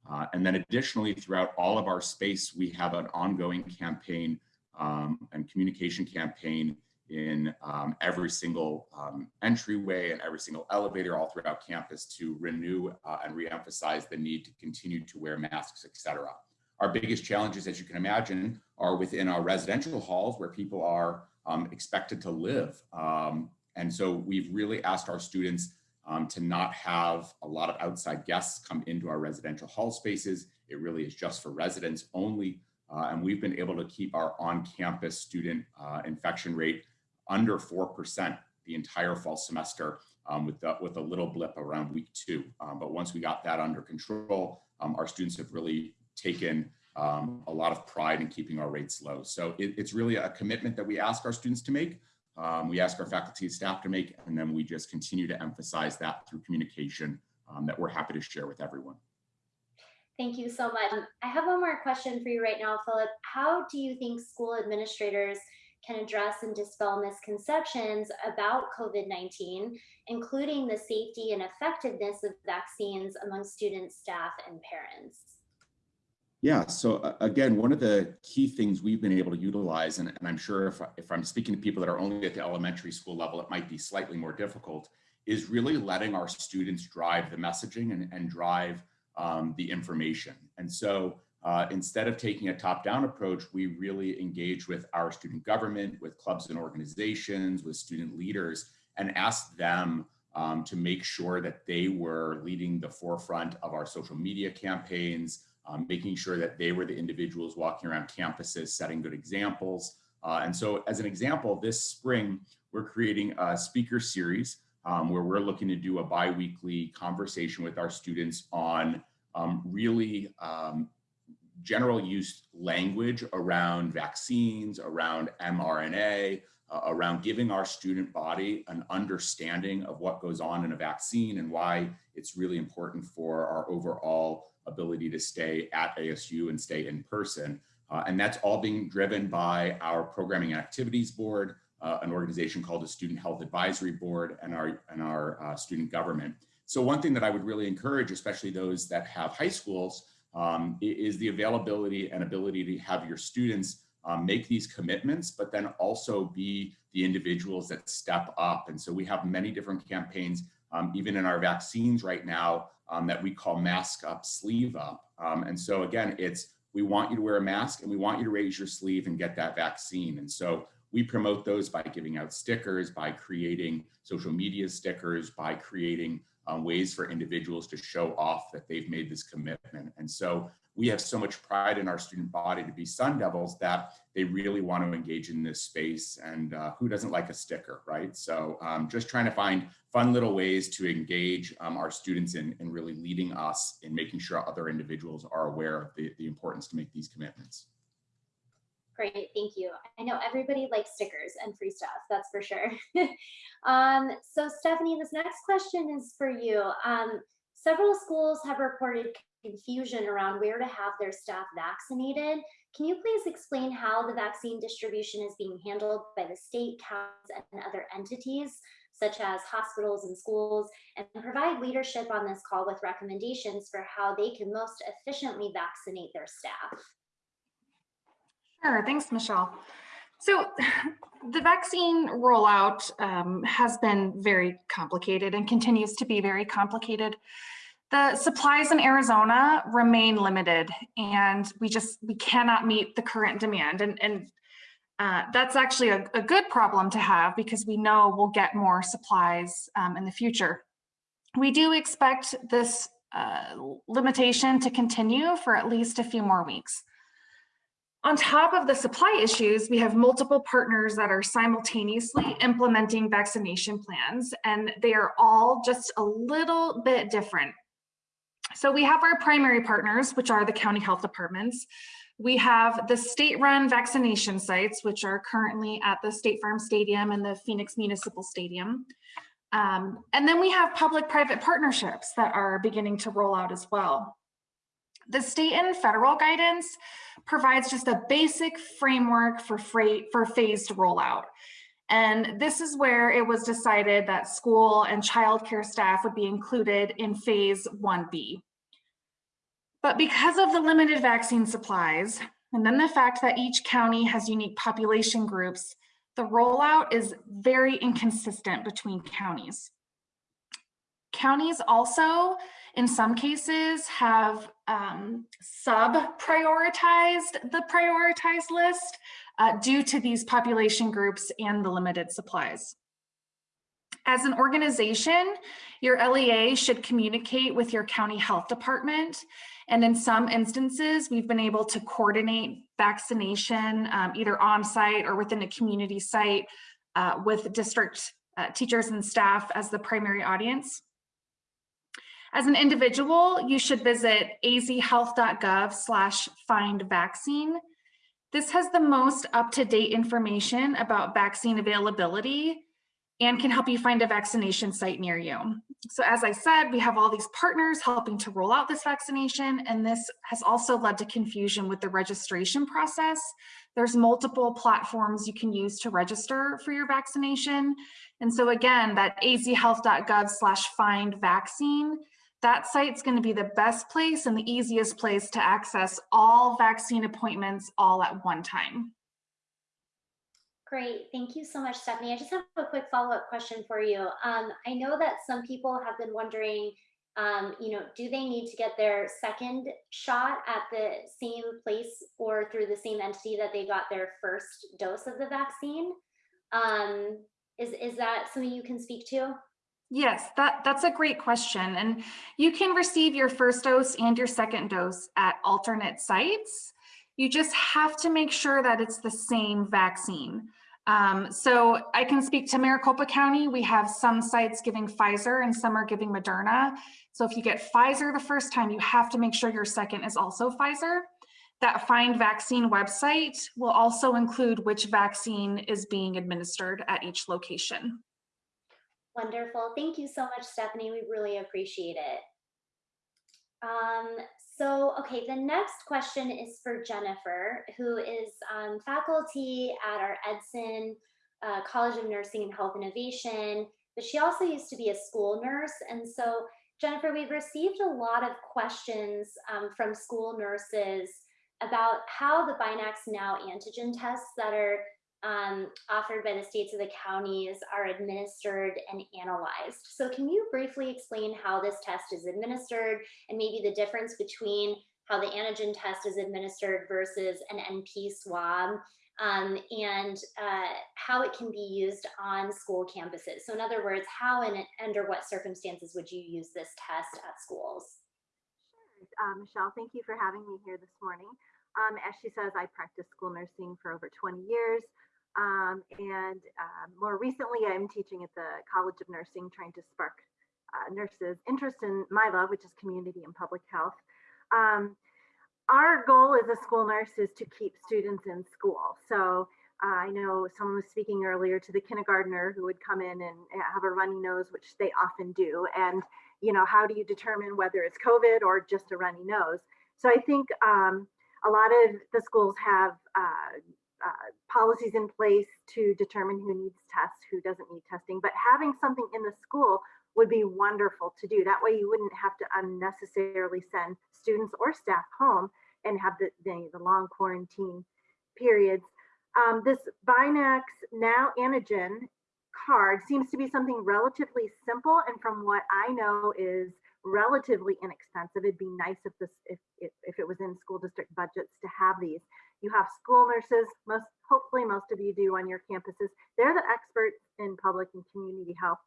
Uh, and then additionally, throughout all of our space, we have an ongoing campaign um, and communication campaign in um, every single um, entryway and every single elevator all throughout campus to renew uh, and reemphasize the need to continue to wear masks, et cetera. Our biggest challenges, as you can imagine, are within our residential halls where people are um, expected to live. Um, and so we've really asked our students um, to not have a lot of outside guests come into our residential hall spaces. It really is just for residents only. Uh, and we've been able to keep our on-campus student uh, infection rate under 4% the entire fall semester um, with, the, with a little blip around week two. Um, but once we got that under control, um, our students have really taken um, a lot of pride in keeping our rates low. So it, it's really a commitment that we ask our students to make um, we ask our faculty and staff to make, and then we just continue to emphasize that through communication um, that we're happy to share with everyone. Thank you so much. I have one more question for you right now, Philip. How do you think school administrators can address and dispel misconceptions about COVID-19, including the safety and effectiveness of vaccines among students, staff, and parents? Yeah, so uh, again, one of the key things we've been able to utilize, and, and I'm sure if, if I'm speaking to people that are only at the elementary school level, it might be slightly more difficult, is really letting our students drive the messaging and, and drive um, the information. And so uh, instead of taking a top-down approach, we really engage with our student government, with clubs and organizations, with student leaders, and ask them um, to make sure that they were leading the forefront of our social media campaigns, um, making sure that they were the individuals walking around campuses, setting good examples. Uh, and so as an example, this spring, we're creating a speaker series um, where we're looking to do a biweekly conversation with our students on um, really um, general use language around vaccines, around mRNA, uh, around giving our student body an understanding of what goes on in a vaccine and why it's really important for our overall ability to stay at ASU and stay in person. Uh, and that's all being driven by our programming activities board, uh, an organization called the Student Health Advisory Board and our, and our uh, student government. So one thing that I would really encourage, especially those that have high schools, um, is the availability and ability to have your students um, make these commitments, but then also be the individuals that step up. And so we have many different campaigns, um, even in our vaccines right now, um, that we call mask up, sleeve up. Um, and so again, it's we want you to wear a mask and we want you to raise your sleeve and get that vaccine. And so we promote those by giving out stickers, by creating social media stickers, by creating um, ways for individuals to show off that they've made this commitment. And so we have so much pride in our student body to be Sun Devils that they really want to engage in this space. And uh, who doesn't like a sticker, right? So um, just trying to find fun little ways to engage um, our students in, in really leading us in making sure other individuals are aware of the, the importance to make these commitments. Great, thank you. I know everybody likes stickers and free stuff, that's for sure. um, so Stephanie, this next question is for you. Um, several schools have reported confusion around where to have their staff vaccinated. Can you please explain how the vaccine distribution is being handled by the state, counties, and other entities, such as hospitals and schools, and provide leadership on this call with recommendations for how they can most efficiently vaccinate their staff? Sure, thanks, Michelle. So the vaccine rollout um, has been very complicated and continues to be very complicated. The supplies in Arizona remain limited and we just, we cannot meet the current demand. And, and uh, that's actually a, a, good problem to have because we know we'll get more supplies um, in the future. We do expect this uh, limitation to continue for at least a few more weeks. On top of the supply issues, we have multiple partners that are simultaneously implementing vaccination plans, and they are all just a little bit different. So we have our primary partners, which are the county health departments. We have the state-run vaccination sites, which are currently at the State Farm Stadium and the Phoenix Municipal Stadium. Um, and then we have public-private partnerships that are beginning to roll out as well. The state and federal guidance provides just a basic framework for, freight, for phased rollout. And this is where it was decided that school and childcare staff would be included in phase 1B. But because of the limited vaccine supplies, and then the fact that each county has unique population groups, the rollout is very inconsistent between counties. Counties also in some cases have um, sub-prioritized the prioritized list uh, due to these population groups and the limited supplies. As an organization, your LEA should communicate with your county health department. And in some instances, we've been able to coordinate vaccination um, either on site or within a community site uh, with district uh, teachers and staff as the primary audience. As an individual, you should visit azhealth.gov slash find vaccine. This has the most up-to-date information about vaccine availability and can help you find a vaccination site near you. So as I said, we have all these partners helping to roll out this vaccination, and this has also led to confusion with the registration process. There's multiple platforms you can use to register for your vaccination. And so again, that azhealth.gov slash find vaccine that site's going to be the best place and the easiest place to access all vaccine appointments all at one time. Great, thank you so much, Stephanie. I just have a quick follow-up question for you. Um, I know that some people have been wondering, um, you know, do they need to get their second shot at the same place or through the same entity that they got their first dose of the vaccine? Um, is, is that something you can speak to? Yes, that, that's a great question. And you can receive your first dose and your second dose at alternate sites. You just have to make sure that it's the same vaccine. Um, so I can speak to Maricopa County. We have some sites giving Pfizer and some are giving Moderna. So if you get Pfizer the first time, you have to make sure your second is also Pfizer. That Find Vaccine website will also include which vaccine is being administered at each location. Wonderful. Thank you so much, Stephanie. We really appreciate it. Um, so, okay, the next question is for Jennifer, who is um, faculty at our Edson uh, College of Nursing and Health Innovation, but she also used to be a school nurse. And so, Jennifer, we've received a lot of questions um, from school nurses about how the BinaxNOW antigen tests that are um, offered by the states of the counties are administered and analyzed. So can you briefly explain how this test is administered and maybe the difference between how the antigen test is administered versus an NP swab um, and uh, how it can be used on school campuses? So in other words, how and under what circumstances would you use this test at schools? Uh, Michelle, thank you for having me here this morning. Um, as she says, I practiced school nursing for over 20 years. Um, and uh, more recently, I'm teaching at the College of Nursing, trying to spark uh, nurses' interest in my love, which is community and public health. Um, our goal as a school nurse is to keep students in school. So uh, I know someone was speaking earlier to the kindergartner who would come in and have a runny nose, which they often do. And, you know, how do you determine whether it's COVID or just a runny nose? So I think um, a lot of the schools have uh, uh, policies in place to determine who needs tests, who doesn't need testing, but having something in the school would be wonderful to do. That way you wouldn't have to unnecessarily send students or staff home and have the, the, the long quarantine periods. Um, this Binax Now Antigen card seems to be something relatively simple and from what I know is relatively inexpensive. It'd be nice if this if, if, if it was in school district budgets to have these. You have school nurses, most hopefully most of you do on your campuses. They're the experts in public and community health.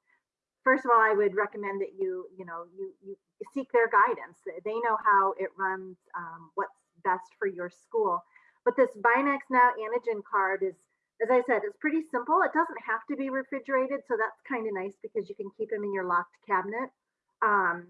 First of all, I would recommend that you, you know, you, you seek their guidance. They know how it runs, um, what's best for your school. But this BinaxNOW antigen card is, as I said, it's pretty simple. It doesn't have to be refrigerated, so that's kind of nice because you can keep them in your locked cabinet. Um,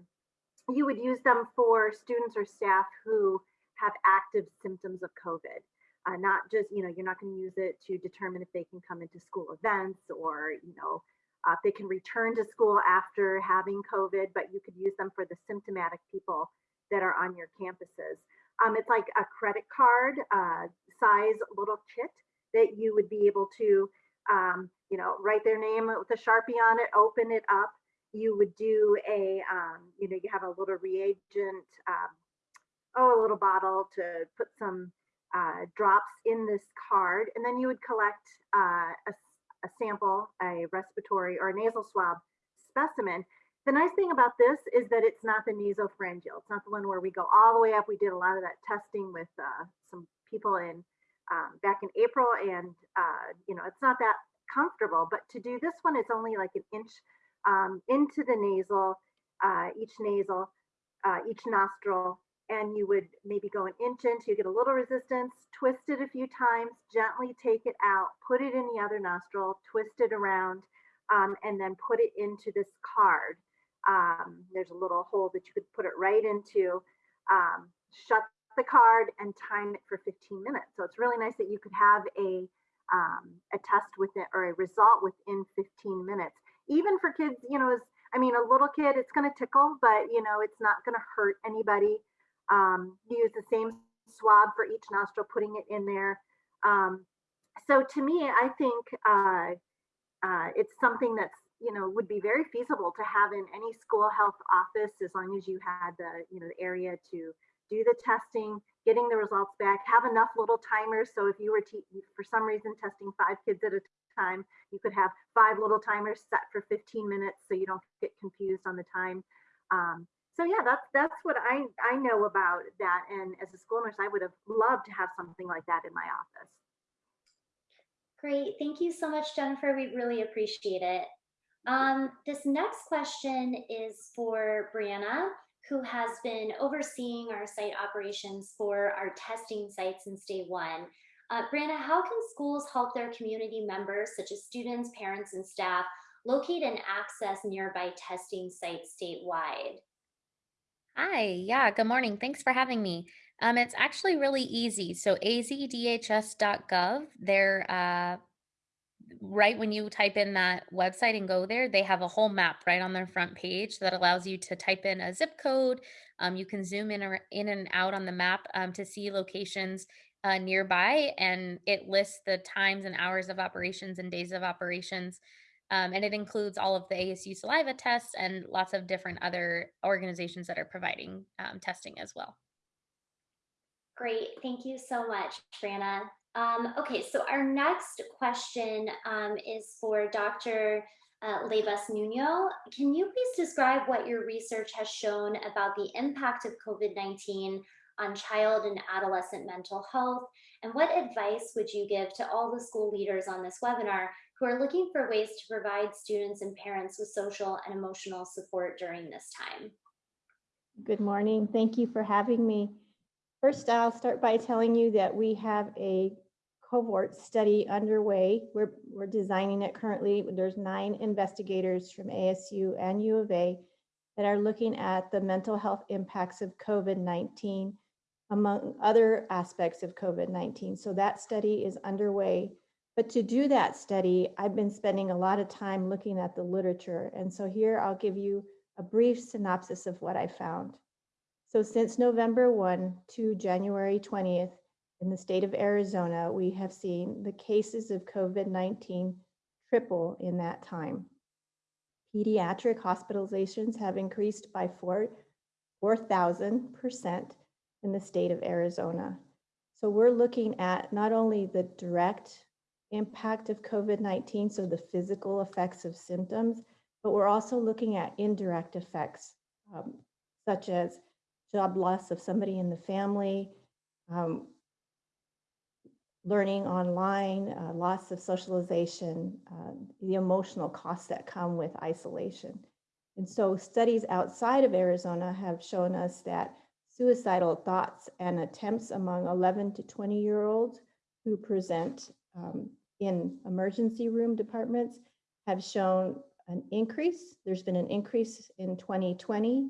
you would use them for students or staff who have active symptoms of COVID uh, not just, you know, you're not going to use it to determine if they can come into school events or, you know, uh, if they can return to school after having COVID, but you could use them for the symptomatic people that are on your campuses. Um, it's like a credit card uh, size little kit that you would be able to, um, you know, write their name with a Sharpie on it, open it up. You would do a, um, you know, you have a little reagent, um, oh, a little bottle to put some uh, drops in this card, and then you would collect uh, a, a, sample, a respiratory or a nasal swab specimen. The nice thing about this is that it's not the nasopharyngeal. It's not the one where we go all the way up. We did a lot of that testing with uh, some people in um, back in April, and uh, you know it's not that comfortable. But to do this one, it's only like an inch um, into the nasal, uh, each nasal, uh, each nostril, and you would maybe go an inch in you get a little resistance, twist it a few times, gently take it out, put it in the other nostril, twist it around, um, and then put it into this card. Um, there's a little hole that you could put it right into, um, shut the card and time it for 15 minutes. So it's really nice that you could have a, um, a test with it or a result within 15 minutes. Even for kids, you know, as I mean, a little kid, it's going to tickle, but you know, it's not going to hurt anybody um, use the same swab for each nostril, putting it in there. Um, so to me, I think uh, uh, it's something that's you know would be very feasible to have in any school health office as long as you had the you know the area to do the testing, getting the results back, have enough little timers. So if you were for some reason testing five kids at a time, you could have five little timers set for 15 minutes so you don't get confused on the time. Um, so yeah, that's that's what I I know about that. And as a school nurse, I would have loved to have something like that in my office. Great, thank you so much, Jennifer. We really appreciate it. Um, this next question is for Brianna, who has been overseeing our site operations for our testing sites in state one. Uh, Brianna, how can schools help their community members, such as students, parents, and staff, locate and access nearby testing sites statewide? Hi, yeah, good morning. Thanks for having me. Um, it's actually really easy. So azdhs.gov, they're uh, right when you type in that website and go there, they have a whole map right on their front page that allows you to type in a zip code. Um, you can zoom in or in and out on the map um, to see locations uh, nearby, and it lists the times and hours of operations and days of operations. Um, and it includes all of the ASU saliva tests and lots of different other organizations that are providing um, testing as well. Great, thank you so much, Brianna. Um, okay, so our next question um, is for Dr. Uh, Leyvas Nuno. Can you please describe what your research has shown about the impact of COVID-19 on child and adolescent mental health? And what advice would you give to all the school leaders on this webinar who are looking for ways to provide students and parents with social and emotional support during this time? Good morning. Thank you for having me. First, I'll start by telling you that we have a cohort study underway. We're, we're designing it currently. There's nine investigators from ASU and U of A that are looking at the mental health impacts of COVID-19 among other aspects of COVID-19. So that study is underway. But to do that study, I've been spending a lot of time looking at the literature. And so here I'll give you a brief synopsis of what I found. So since November 1 to January 20th, in the state of Arizona, we have seen the cases of COVID-19 triple in that time. Pediatric hospitalizations have increased by 4,000% in the state of Arizona. So we're looking at not only the direct impact of COVID-19, so the physical effects of symptoms, but we're also looking at indirect effects, um, such as job loss of somebody in the family, um, learning online, uh, loss of socialization, uh, the emotional costs that come with isolation. And so studies outside of Arizona have shown us that suicidal thoughts and attempts among 11 to 20 year olds who present um, in emergency room departments have shown an increase. There's been an increase in 2020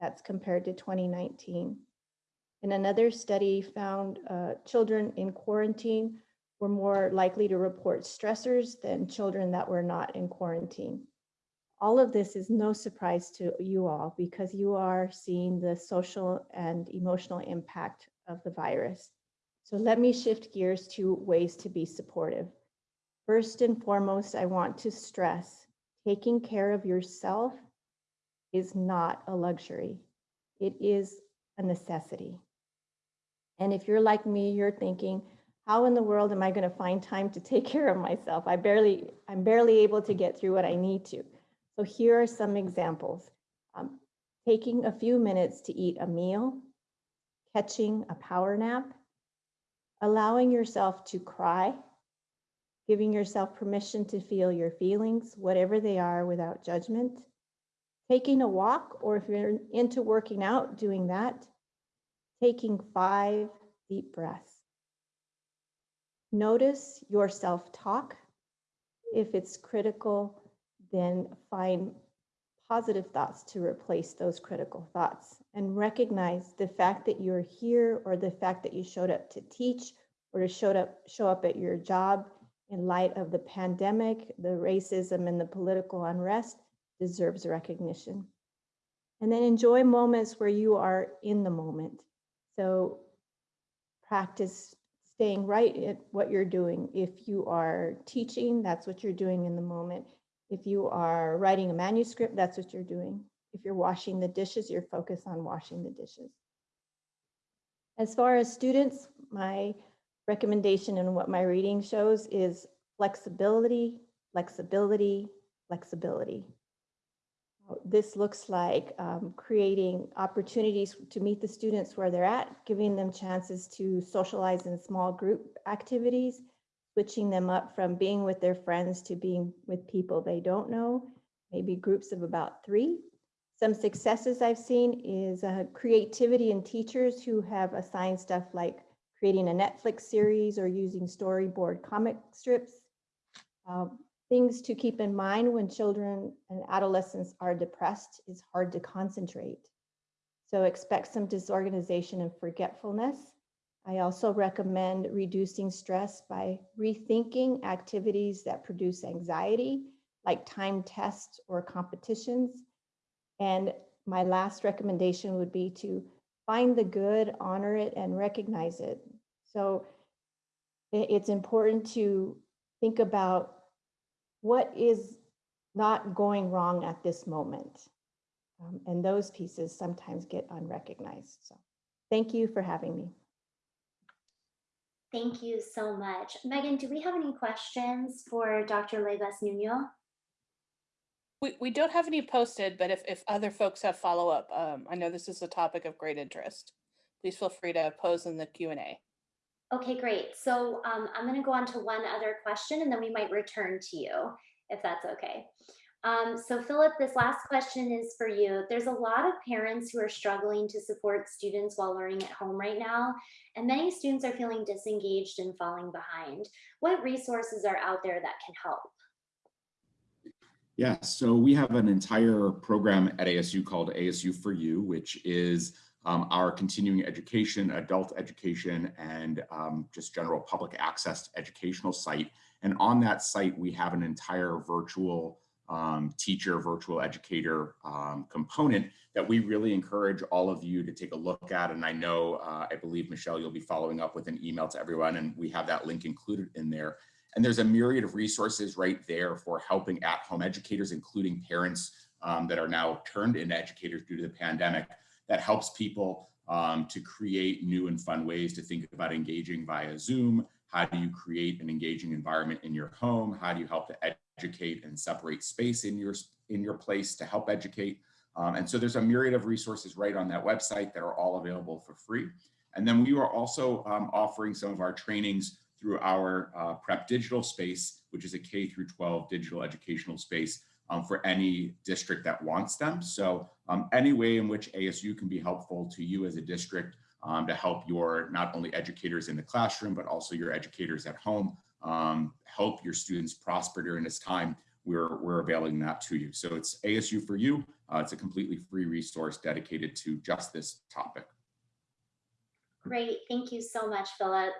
that's compared to 2019. And another study found uh, children in quarantine were more likely to report stressors than children that were not in quarantine. All of this is no surprise to you all because you are seeing the social and emotional impact of the virus. So let me shift gears to ways to be supportive. First and foremost, I want to stress taking care of yourself is not a luxury. It is a necessity. And if you're like me, you're thinking, how in the world am I going to find time to take care of myself? I barely, I'm barely able to get through what I need to. So here are some examples. Um, taking a few minutes to eat a meal, catching a power nap, allowing yourself to cry, giving yourself permission to feel your feelings, whatever they are without judgment, taking a walk, or if you're into working out, doing that, taking five deep breaths. Notice your self-talk. If it's critical, then find positive thoughts to replace those critical thoughts and recognize the fact that you're here or the fact that you showed up to teach or to showed up, show up at your job in light of the pandemic, the racism and the political unrest deserves recognition. And then enjoy moments where you are in the moment. So practice staying right at what you're doing. If you are teaching, that's what you're doing in the moment. If you are writing a manuscript, that's what you're doing. If you're washing the dishes, you're focused on washing the dishes. As far as students, my recommendation and what my reading shows is flexibility, flexibility, flexibility. This looks like um, creating opportunities to meet the students where they're at, giving them chances to socialize in small group activities, switching them up from being with their friends to being with people they don't know, maybe groups of about three. Some successes I've seen is uh, creativity in teachers who have assigned stuff like creating a Netflix series or using storyboard comic strips. Um, Things to keep in mind when children and adolescents are depressed is hard to concentrate. So expect some disorganization and forgetfulness. I also recommend reducing stress by rethinking activities that produce anxiety, like time tests or competitions. And my last recommendation would be to find the good, honor it, and recognize it. So it's important to think about what is not going wrong at this moment. Um, and those pieces sometimes get unrecognized. So thank you for having me. Thank you so much. Megan, do we have any questions for Dr. Leyvas Nuno? We, we don't have any posted, but if, if other folks have follow up, um, I know this is a topic of great interest. Please feel free to pose in the Q&A. Okay, great. So um, I'm going to go on to one other question and then we might return to you if that's okay. Um, so Philip, this last question is for you. There's a lot of parents who are struggling to support students while learning at home right now, and many students are feeling disengaged and falling behind. What resources are out there that can help? Yeah, so we have an entire program at ASU called ASU for You, which is um, our continuing education, adult education, and um, just general public access educational site. And on that site, we have an entire virtual um, teacher, virtual educator um, component that we really encourage all of you to take a look at. And I know, uh, I believe, Michelle, you'll be following up with an email to everyone, and we have that link included in there. And there's a myriad of resources right there for helping at-home educators, including parents um, that are now turned into educators due to the pandemic, that helps people um, to create new and fun ways to think about engaging via Zoom. How do you create an engaging environment in your home? How do you help to educate and separate space in your, in your place to help educate. Um, and so there's a myriad of resources right on that website that are all available for free. And then we are also um, offering some of our trainings through our uh, Prep Digital space, which is a K through 12 digital educational space um, for any district that wants them. So um, any way in which ASU can be helpful to you as a district um, to help your not only educators in the classroom, but also your educators at home um, help your students prosper during this time, we're, we're availing that to you. So it's ASU for you. Uh, it's a completely free resource dedicated to just this topic. Great, thank you so much, Philip.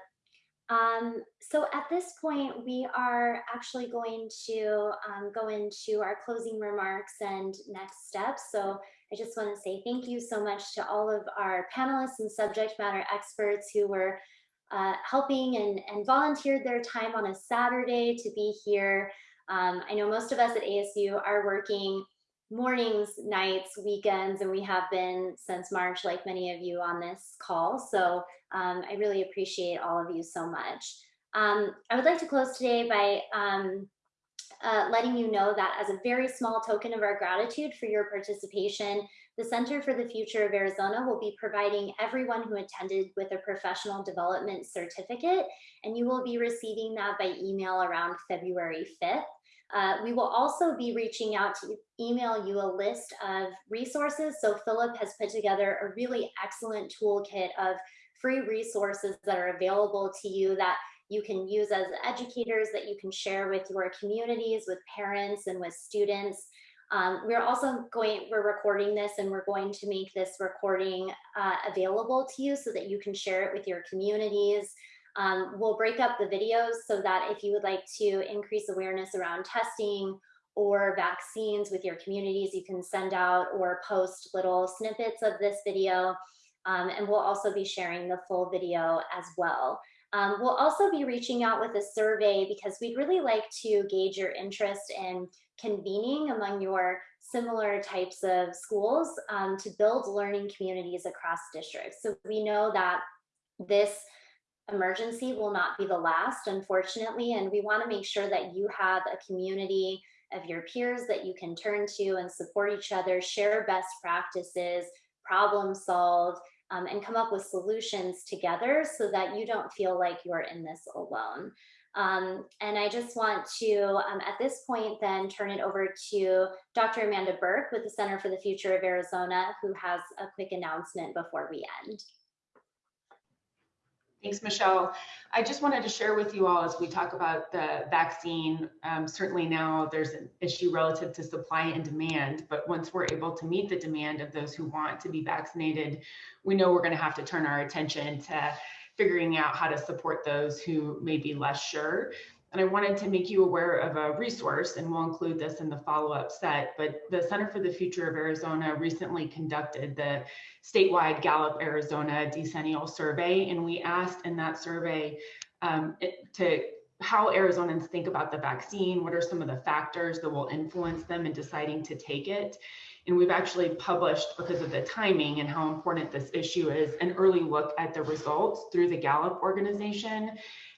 Um, so at this point, we are actually going to um, go into our closing remarks and next steps. So I just want to say thank you so much to all of our panelists and subject matter experts who were uh, helping and, and volunteered their time on a Saturday to be here. Um, I know most of us at ASU are working mornings, nights, weekends, and we have been since March, like many of you on this call. So um, I really appreciate all of you so much. Um, I would like to close today by um, uh, letting you know that as a very small token of our gratitude for your participation, the Center for the Future of Arizona will be providing everyone who attended with a professional development certificate, and you will be receiving that by email around February 5th. Uh, we will also be reaching out to email you a list of resources. So Philip has put together a really excellent toolkit of free resources that are available to you that you can use as educators, that you can share with your communities, with parents and with students. Um, we're also going, we're recording this and we're going to make this recording uh, available to you so that you can share it with your communities. Um, we'll break up the videos so that if you would like to increase awareness around testing or vaccines with your communities, you can send out or post little snippets of this video. Um, and we'll also be sharing the full video as well. Um, we'll also be reaching out with a survey because we'd really like to gauge your interest in convening among your similar types of schools um, to build learning communities across districts. So we know that this emergency will not be the last, unfortunately, and we wanna make sure that you have a community of your peers that you can turn to and support each other, share best practices, problem solve, um, and come up with solutions together so that you don't feel like you're in this alone. Um, and I just want to, um, at this point, then turn it over to Dr. Amanda Burke with the Center for the Future of Arizona, who has a quick announcement before we end. Thanks, Michelle. I just wanted to share with you all as we talk about the vaccine. Um, certainly now there's an issue relative to supply and demand, but once we're able to meet the demand of those who want to be vaccinated, we know we're going to have to turn our attention to figuring out how to support those who may be less sure. And I wanted to make you aware of a resource, and we'll include this in the follow-up set, but the Center for the Future of Arizona recently conducted the statewide Gallup Arizona decennial survey, and we asked in that survey um, it, to how Arizonans think about the vaccine, what are some of the factors that will influence them in deciding to take it. And we've actually published, because of the timing and how important this issue is, an early look at the results through the Gallup organization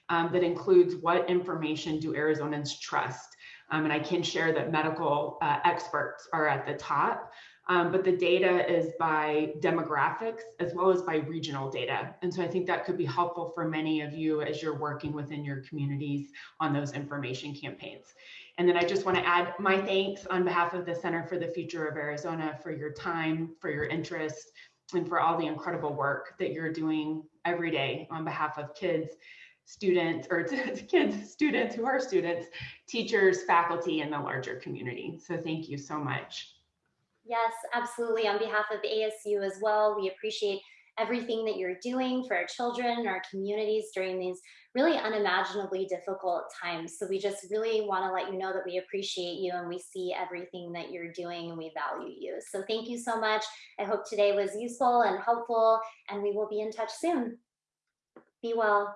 um, that includes what information do Arizonans trust. Um, and I can share that medical uh, experts are at the top, um, but the data is by demographics as well as by regional data. And so I think that could be helpful for many of you as you're working within your communities on those information campaigns. And then I just want to add my thanks on behalf of the Center for the Future of Arizona for your time, for your interest, and for all the incredible work that you're doing every day on behalf of kids students or kids, students who are students, teachers, faculty, and the larger community. So thank you so much. Yes, absolutely. On behalf of ASU as well, we appreciate everything that you're doing for our children our communities during these really unimaginably difficult times. So we just really want to let you know that we appreciate you and we see everything that you're doing and we value you. So thank you so much. I hope today was useful and helpful and we will be in touch soon. Be well.